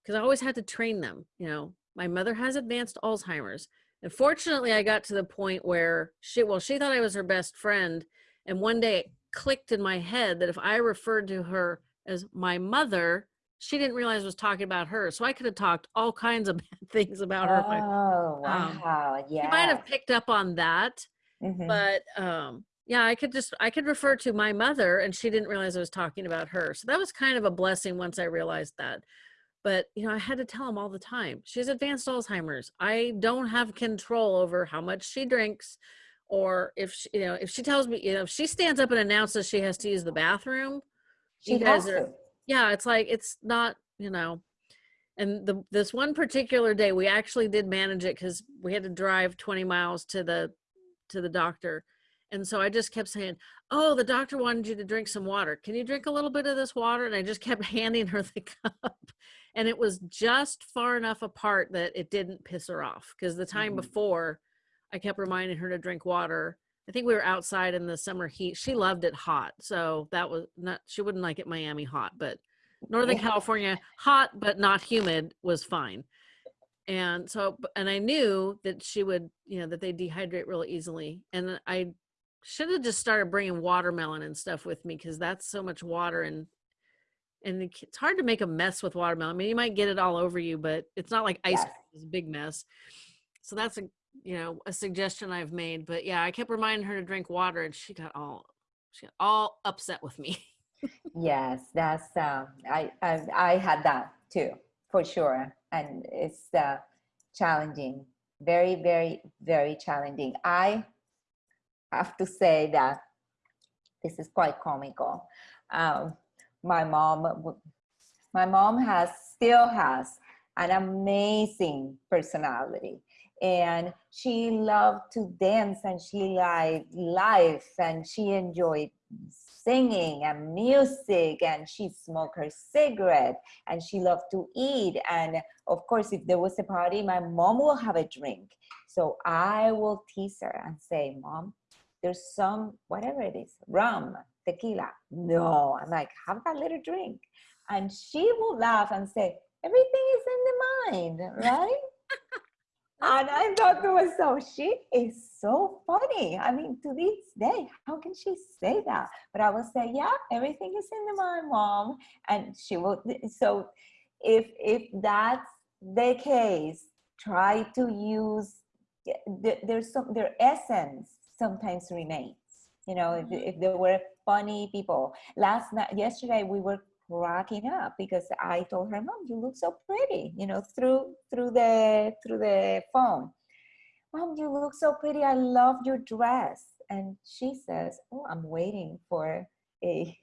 S1: because I always had to train them. You know, my mother has advanced Alzheimer's. And fortunately, I got to the point where she, well, she thought I was her best friend. And one day it clicked in my head that if I referred to her as my mother, she didn't realize I was talking about her. So I could have talked all kinds of bad things about her.
S2: Oh, um, wow. Yeah.
S1: You might have picked up on that. Mm-hmm. But um, yeah i could just i could refer to my mother and she didn't realize i was talking about her. So that was kind of a blessing once i realized that. But you know i had to tell him all the time she has advanced alzheimer's. I don't have control over how much she drinks or if she, you know if she tells me you know if she stands up and announces she has to use the bathroom
S2: she
S1: you guys
S2: has
S1: are
S2: to.
S1: yeah it's like it's not you know. And the this one particular day we actually did manage it because we had to drive 20 miles to the to the doctor and so i just kept saying oh the doctor wanted you to drink some water. Can you drink a little bit of this water? And i just kept handing her the cup. And it was just far enough apart that it didn't piss her off because the time
S2: Mhm.
S1: before i kept reminding her to drink water. I think we were outside in the summer heat. She loved it hot so that was not she wouldn't like it miami hot but northern california hot but not humid was fine. And so and i knew that she would you know that they dehydrate really easily. And i should have just started bringing watermelon and stuff with me because that's so much water and and it's hard to make a mess with watermelon. I mean you might get it all over you but it's not like ice cream is a big mess. So that's a you know a suggestion i've made but yeah i kept reminding her to drink water and she got all she got all upset with me.
S2: Yes, that's um, I, I I had that too for sure, and it's uh, challenging, very very very challenging. I have to say that this is quite comical. Um, my mom, my mom has still has an amazing personality, and she loved to dance and she liked life and she enjoyed singing and music and she smoked her cigarette and she loved to eat. And of course if there was a party my mom will have a drink. So i will tease her and say mom there's some whatever it is rum tequila no i'm like have that little drink and she will laugh and say everything is in the mind right and I thought to myself, she is so funny. I mean, to this day, how can she say that? But I will say, yeah, everything is in the mind, mom. And she will. So, if if that's the case, try to use. Eh, there- There's some their essence sometimes remains. You know, if,
S1: Mhm.
S2: if there were funny people. Last night, yesterday, we were cracking up because I told her, "Mom, you look so pretty," you know, through through the through the phone. Mom, you look so pretty. I love your dress. And she says, "Oh, I'm waiting for a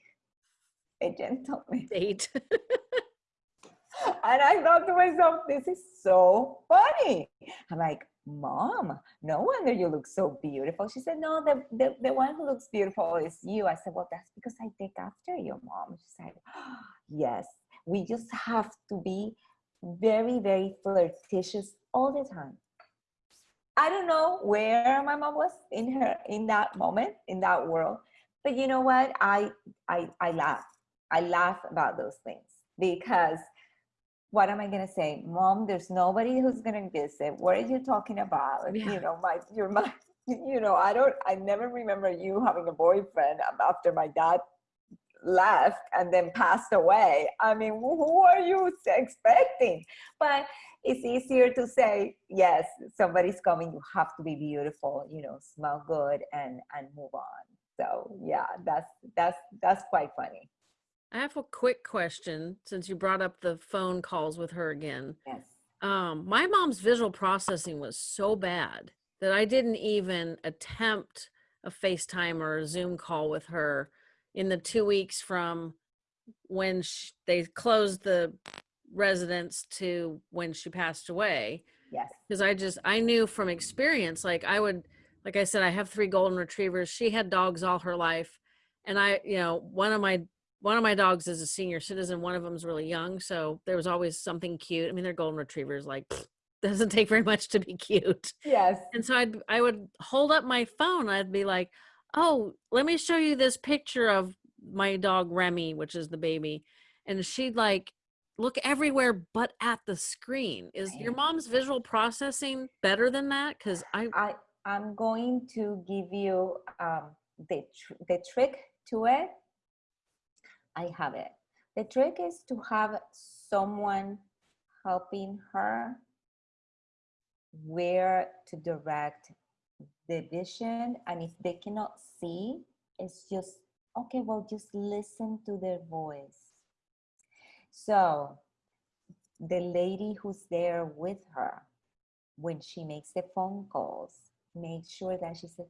S2: a gentleman."
S1: date
S2: And I thought to myself, "This is so funny." I'm like, "Mom, no wonder you look so beautiful." She said, "No, the the, the one who looks beautiful is you." I said, "Well, that's because I take after you, Mom." She said, "Yes, we just have to be very, very flirtatious all the time." I don't know where my mom was in her in that moment in that world, but you know what? I I I laugh. I laugh about those things because what am I gonna say, Mom? There's nobody who's gonna visit. What are you talking about?
S1: Yeah.
S2: You know, my you're my you know I don't I never remember you having a boyfriend after my dad left and then passed away. I mean, who who are you expecting? But it's easier to say, yes, somebody's coming, you have to be beautiful, you know, smell good and and move on. So yeah, that's that's that's quite funny.
S1: I have a quick question since you brought up the phone calls with her again.
S2: Yes.
S1: Um, my mom's visual processing was so bad that I didn't even attempt a FaceTime or a Zoom call with her in the two weeks from when sh- they closed the residence to when she passed away
S2: Yes.
S1: because I just I knew from experience like I would like I said I have three golden retrievers she had dogs all her life and I you know one of my one of my dogs is a senior citizen one of them's really young so there was always something cute I mean they're golden retrievers like doesn't take very much to be cute
S2: Yes.
S1: and so I'd I would hold up my phone I'd be like oh let me show you this picture of my dog Remy which is the baby and she'd like look everywhere but at the screen is your mom's visual processing better than that because i
S2: I I'm going to give you um, the tr- the trick to it. I have it. The trick is to have someone helping her where to direct the vision, and if they cannot see, it's just okay. Well, just listen to their voice. So the lady who's there with her when she makes the phone calls, make sure that she says,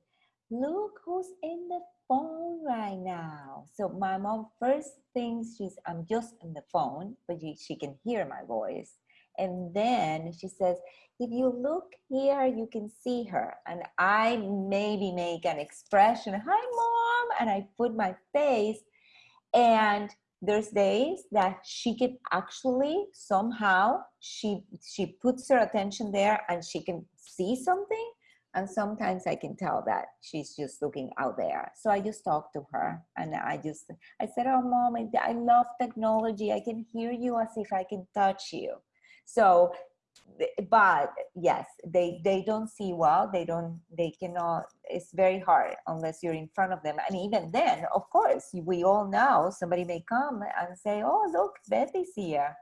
S2: look who's in the phone right now. So my mom first thinks she's, I'm just on the phone, but she, she can hear my voice. And then she says, if you look here, you can see her. And I maybe make an expression, hi mom, and I put my face and there's days that she can actually somehow she she puts her attention there and she can see something and sometimes i can tell that she's just looking out there. So i just talk to her and i just i said oh mom i, I love technology. I can hear you as if i can touch you. So but yes they they don't see well. They don't they cannot it's very hard unless you're in front of them. And even then of course we all know somebody may come and say oh look betty's here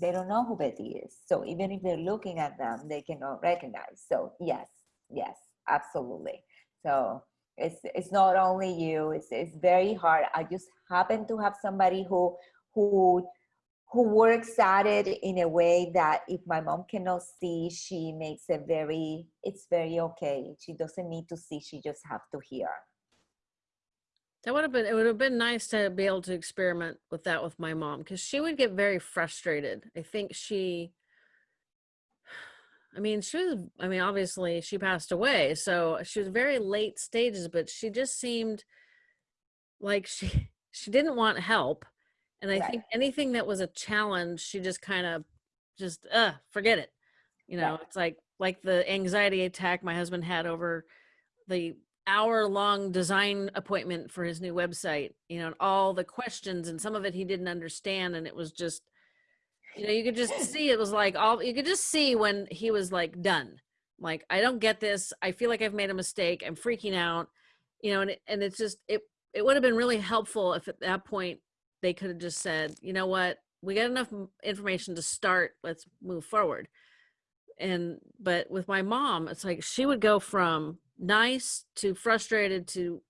S2: they don't know who betty is so even if they're looking at them they cannot recognize so yes yes absolutely so it's it's not only you it's it's very hard i just happen to have somebody who who who works at it in a way that if my mom cannot see, she makes it very, it's very okay. She doesn't need to see, she just have to hear.
S1: That would have been, it would have been nice to be able to experiment with that with my mom because she would get very frustrated. I think she, I mean, she was, I mean, obviously she passed away. So she was very late stages, but she just seemed like she, she didn't want help and I right. think anything that was a challenge, she just kind of just, uh, forget it. You know, right. it's like, like the anxiety attack my husband had over the hour long design appointment for his new website, you know, and all the questions and some of it he didn't understand. And it was just, you know, you could just see, it was like all, you could just see when he was like done. Like, I don't get this. I feel like I've made a mistake. I'm freaking out, you know, and, it, and it's just, it, it would have been really helpful if at that point they could have just said, you know what, we got enough information to start, let's move forward. And, but with my mom, it's like she would go from nice to frustrated to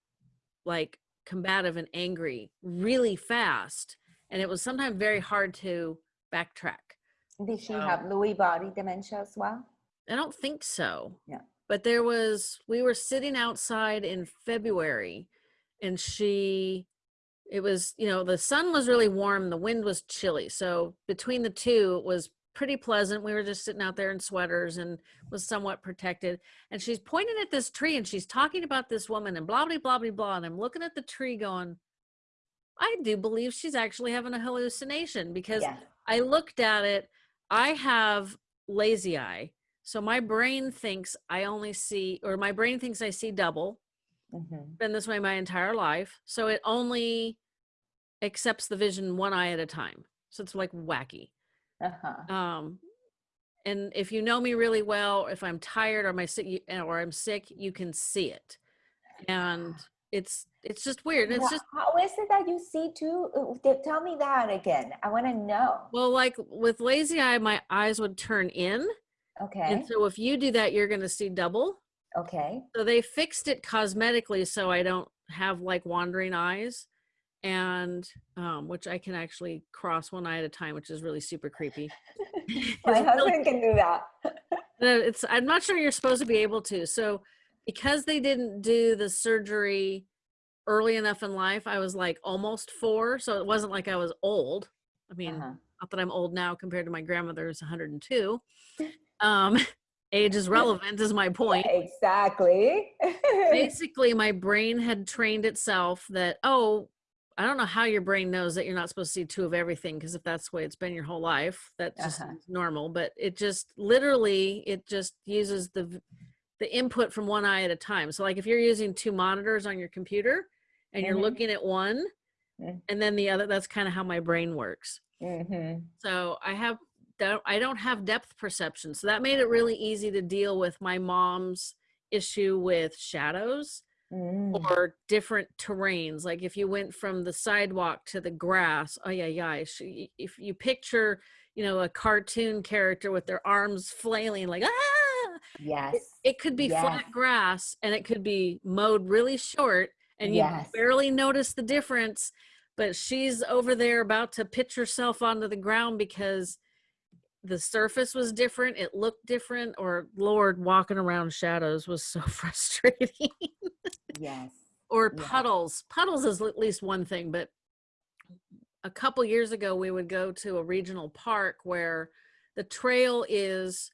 S1: like combative and angry really fast. And it was sometimes very hard to backtrack.
S2: Did she have Lewy body dementia as well?
S1: I don't think so.
S2: Yeah.
S1: But there was, we were sitting outside in February and she it was, you know, the sun was really warm, the wind was chilly. So between the two, it was pretty pleasant. We were just sitting out there in sweaters and was somewhat protected. And she's pointing at this tree and she's talking about this woman and blah, blah, blah, blah, blah. And I'm looking at the tree going, I do believe she's actually having a hallucination because yeah. I looked at it. I have lazy eye. So my brain thinks I only see, or my brain thinks I see double. Mm-hmm. Been this way my entire life. So it only accepts the vision one eye at a time. So it's like wacky. Uh-huh. Um, and if you know me really well, if I'm tired or my sick or I'm sick, you can see it. And it's it's just weird. It's just
S2: how is it that you see too? Uh, tell me that again. I want to know.
S1: Well, like with lazy eye, my eyes would turn in.
S2: Okay.
S1: And so if you do that, you're going to see double.
S2: Okay.
S1: So they fixed it cosmetically so I don't have like wandering eyes and um, which I can actually cross one eye at a time, which is really super creepy.
S2: My husband can do that.
S1: it's I'm not sure you're supposed to be able to. So because they didn't do the surgery early enough in life, I was like almost four, so it wasn't like I was old. I mean, uh-huh. not that I'm old now compared to my grandmother who's 102. Um, age is relevant is my point
S2: yeah, exactly
S1: basically my brain had trained itself that oh I don't know how your brain knows that you're not supposed to see two of everything because if that's the way it's been your whole life, that's just uh-huh. normal. But it just literally it just uses the the input from one eye at a time. So like if you're using two monitors on your computer and you're mm-hmm. looking at one mm-hmm. and then the other, that's kind of how my brain works. Mm-hmm. So I have I don't have depth perception. So that made it really easy to deal with my mom's issue with shadows mm. or different terrains. Like if you went from the sidewalk to the grass, oh yeah, yeah. If you picture, you know, a cartoon character with their arms flailing like, ah,
S2: yes,
S1: it, it could be yes. flat grass and it could be mowed really short and you yes. barely notice the difference. But she's over there about to pitch herself onto the ground because the surface was different, it looked different, or Lord, walking around shadows was so frustrating.
S2: yes.
S1: Or puddles. Puddles is at least one thing, but a couple years ago we would go to a regional park where the trail is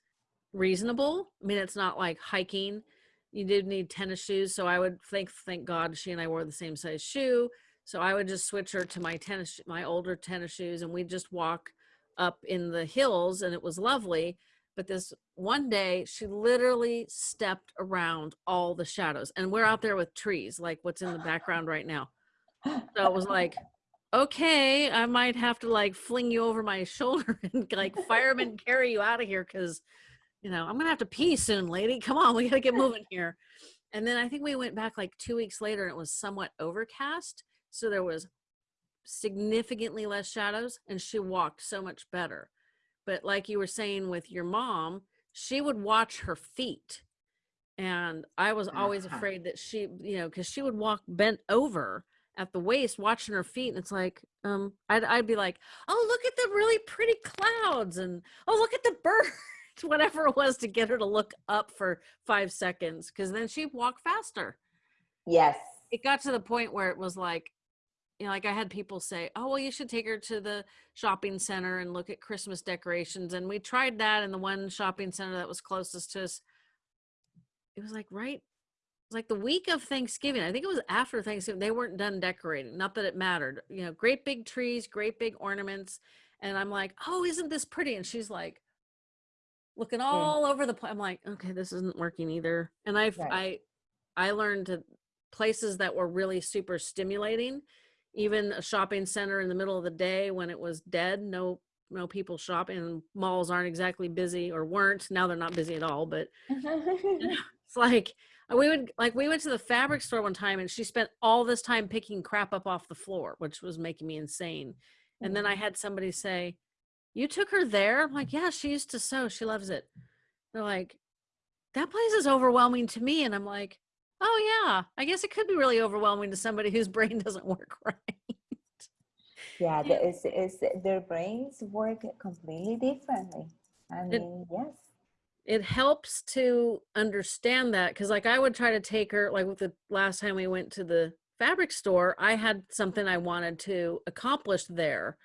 S1: reasonable. I mean, it's not like hiking. You did need tennis shoes, so I would thank thank God she and I wore the same size shoe. So I would just switch her to my tennis, my older tennis shoes, and we'd just walk up in the hills, and it was lovely. But this one day, she literally stepped around all the shadows, and we're out there with trees, like what's in the background right now. So it was like, okay, I might have to like fling you over my shoulder and like firemen carry you out of here because, you know, I'm gonna have to pee soon, lady. Come on, we gotta get moving here. And then I think we went back like two weeks later and it was somewhat overcast. So there was significantly less shadows and she walked so much better. But like you were saying with your mom, she would watch her feet. And I was always uh-huh. afraid that she, you know, because she would walk bent over at the waist watching her feet and it's like um I'd, I'd be like oh look at the really pretty clouds and oh look at the birds whatever it was to get her to look up for five seconds because then she'd walk faster
S2: yes
S1: it got to the point where it was like you know like i had people say oh well you should take her to the shopping center and look at christmas decorations and we tried that in the one shopping center that was closest to us it was like right like the week of Thanksgiving. I think it was after Thanksgiving. They weren't done decorating. Not that it mattered. You know, great big trees, great big ornaments. And I'm like, oh, isn't this pretty? And she's like, looking all yeah. over the place. I'm like, okay, this isn't working either. And I've right. I I learned to places that were really super stimulating, even a shopping center in the middle of the day when it was dead, no no people shopping. Malls aren't exactly busy or weren't. Now they're not busy at all. But it's like we would like we went to the fabric store one time and she spent all this time picking crap up off the floor which was making me insane and then i mm-hmm. had somebody say you took her there i'm like yeah she used to sew she loves it they're like that place is overwhelming to me and i'm like oh yeah. I guess it could be really overwhelming to somebody whose brain doesn't work right.
S2: Yeah, It's, it's, their brains work completely differently. I mean it, yes.
S1: It helps to understand that because like i would try to take her like with the last time we went to the fabric store i had something i wanted to accomplish there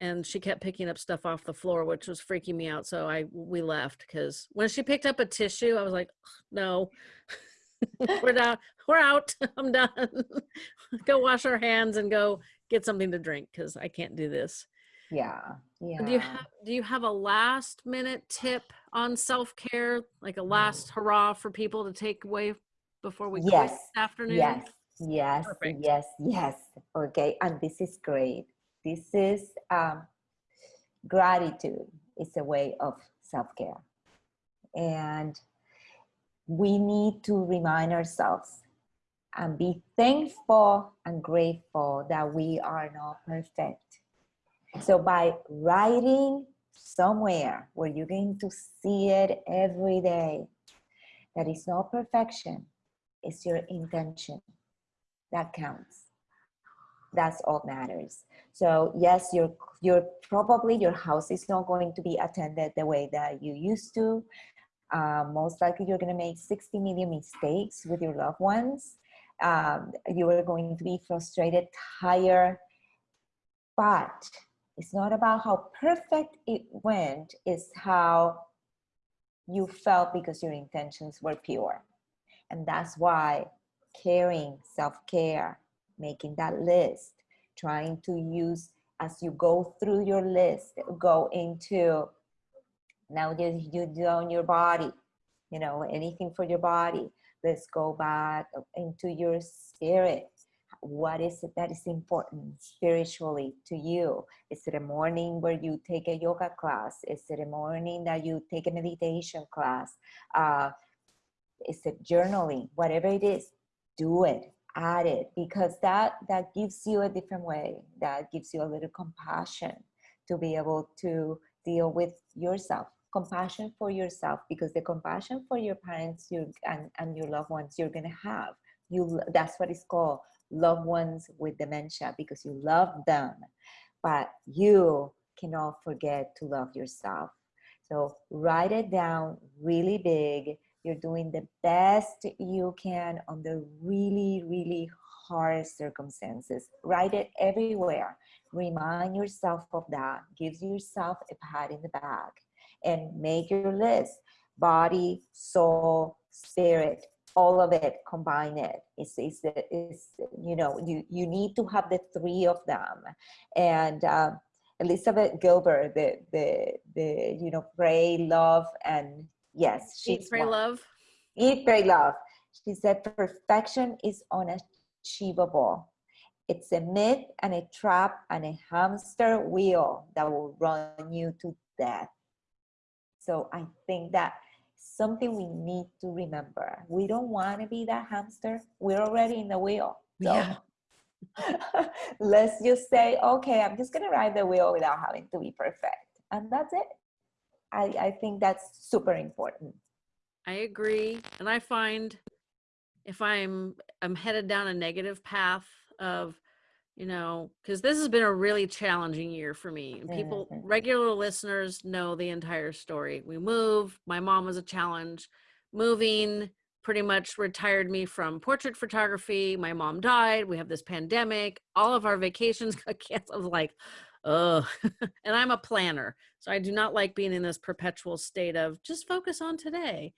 S1: and she kept picking up stuff off the floor which was freaking me out so i we left because when she picked up a tissue i was like no we're down we're out. I'm done. Go wash our hands and go get something to drink because i can't do this.
S2: Yeah yeah
S1: do you have do you have a last minute tip on self-care? Like a last hurrah for people to take away before we
S2: yes.
S1: this afternoon?
S2: Yes. Yes. Perfect. yes. Yes. Okay. And this is great. This is um gratitude. Is a way of self-care. And we need to remind ourselves and be thankful and grateful that we are not perfect so by writing somewhere where you're going to see it every day, that is not perfection, it's your intention. That counts. That's all matters. So yes, you're you're probably your house is not going to be attended the way that you used to. Uh, most likely you're going to make 60 million mistakes with your loved ones. Um, you are going to be frustrated, tired, but it's not about how perfect it went, it's how you felt because your intentions were pure. And that's why caring, self-care, making that list, trying to use as you go through your list, go into now that you do on your body, you know, anything for your body. Let's go back into your spirit what is it that is important spiritually to you? Is it a morning where you take a yoga class? Is it a morning that you take a meditation class? Uh, is it journaling? Whatever it is, do it, add it, because that, that gives you a different way. That gives you a little compassion to be able to deal with yourself compassion for yourself because the compassion for your parents you and, and your loved ones you're gonna have you that's what it's called loved ones with dementia because you love them, but you cannot forget to love yourself. So write it down really big. You're doing the best you can under really, really hard circumstances. Write it everywhere. Remind yourself of that. Gives yourself a pat in the back and make your list. Body, soul, spirit, all of it, combine it. It's, it's, it's you know, you, you need to have the three of them. And uh, Elizabeth Gilbert, the, the, the, you know, pray, love, and yes,
S1: she's Eat, pray, one. love.
S2: Eat, pray, love. She said perfection is unachievable. It's a myth and a trap and a hamster wheel that will run you to death. So I think that something we need to remember. We don't want to be that hamster. We're already in the wheel. So yeah. let's just say, okay, I'm just going to ride the wheel without having to be perfect. And that's it. I, I think that's super important.
S1: I agree. And I find if I'm I'm headed down a negative path of you know, because this has been a really challenging year for me. And people, mm-hmm. regular listeners know the entire story. We moved, my mom was a challenge. Moving pretty much retired me from portrait photography. My mom died. We have this pandemic. All of our vacations got canceled. I was like, oh, and I'm a planner. So I do not like being in this perpetual state of just focus on today.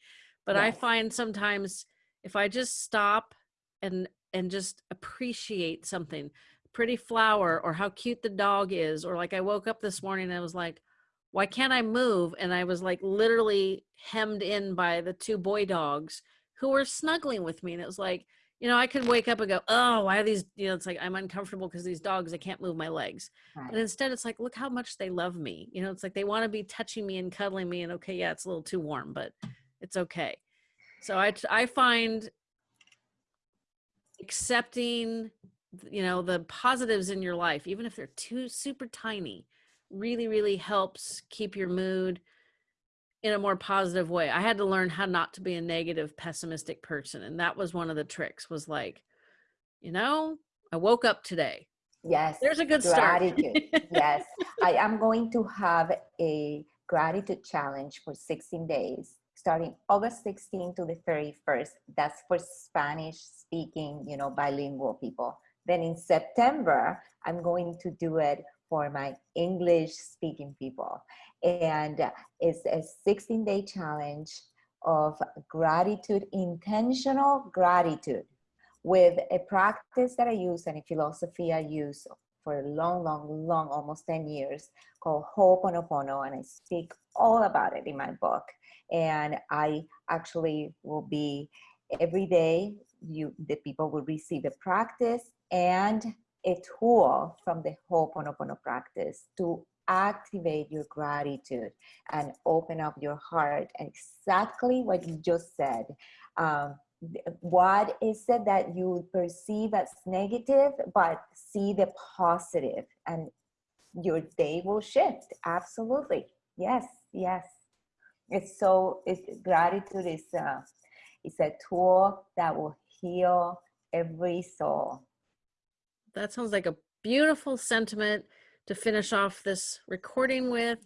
S1: But yes. I find sometimes if I just stop and and just appreciate something pretty flower or how cute the dog is or like i woke up this morning and i was like why can't i move? And i was like literally hemmed in by the two boy dogs who were snuggling with me and it was like you know i could wake up and go oh why are these you know it's like i'm uncomfortable because these dogs i can't move my legs. Right. and instead it's like look how much they love me. You know it's like they want to be touching me and cuddling me and okay yeah it's a little too warm but it's okay. So i i find accepting you know the positives in your life even if they're too super tiny really really helps keep your mood in a more positive way. I had to learn how not to be a negative pessimistic person and that was one of the tricks was like you know i woke up today.
S2: Yes
S1: there's a good
S2: gratitude. Yes i am going to have a gratitude challenge for 16 days starting august 16 to the 31st that's for spanish speaking you know bilingual people then in September, I'm going to do it for my English speaking people. And uh, it's a 16 day challenge of gratitude, intentional gratitude with a practice that I use and a philosophy I use for a long, long, long, almost 10 years called Ho'oponopono. And I speak all about it in my book. And I actually will be every day you the people will receive a practice and a tool from the Ho'oponopono practice to activate your gratitude and open up your heart. And exactly what you just said. Um, what is it that you perceive as negative, but see the positive, and your day will shift. Absolutely, yes, yes. It's so. It's gratitude is uh, is a tool that will heal every soul
S1: that sounds like a beautiful sentiment to finish off this recording with.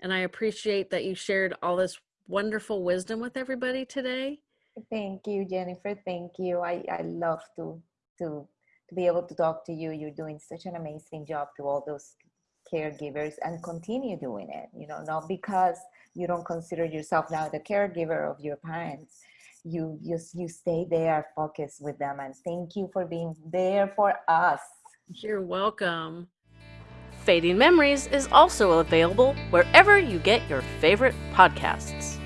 S1: And I appreciate that you shared all this wonderful wisdom with everybody today.
S2: Thank you, Jennifer. Thank you. I, I love to, to, to be able to talk to you. You're doing such an amazing job to all those caregivers and continue doing it, you know, not because you don't consider yourself now the caregiver of your parents, you just you stay there focused with them and thank you for being there for us
S1: you're welcome. Fading memories is also available wherever you get your favorite podcasts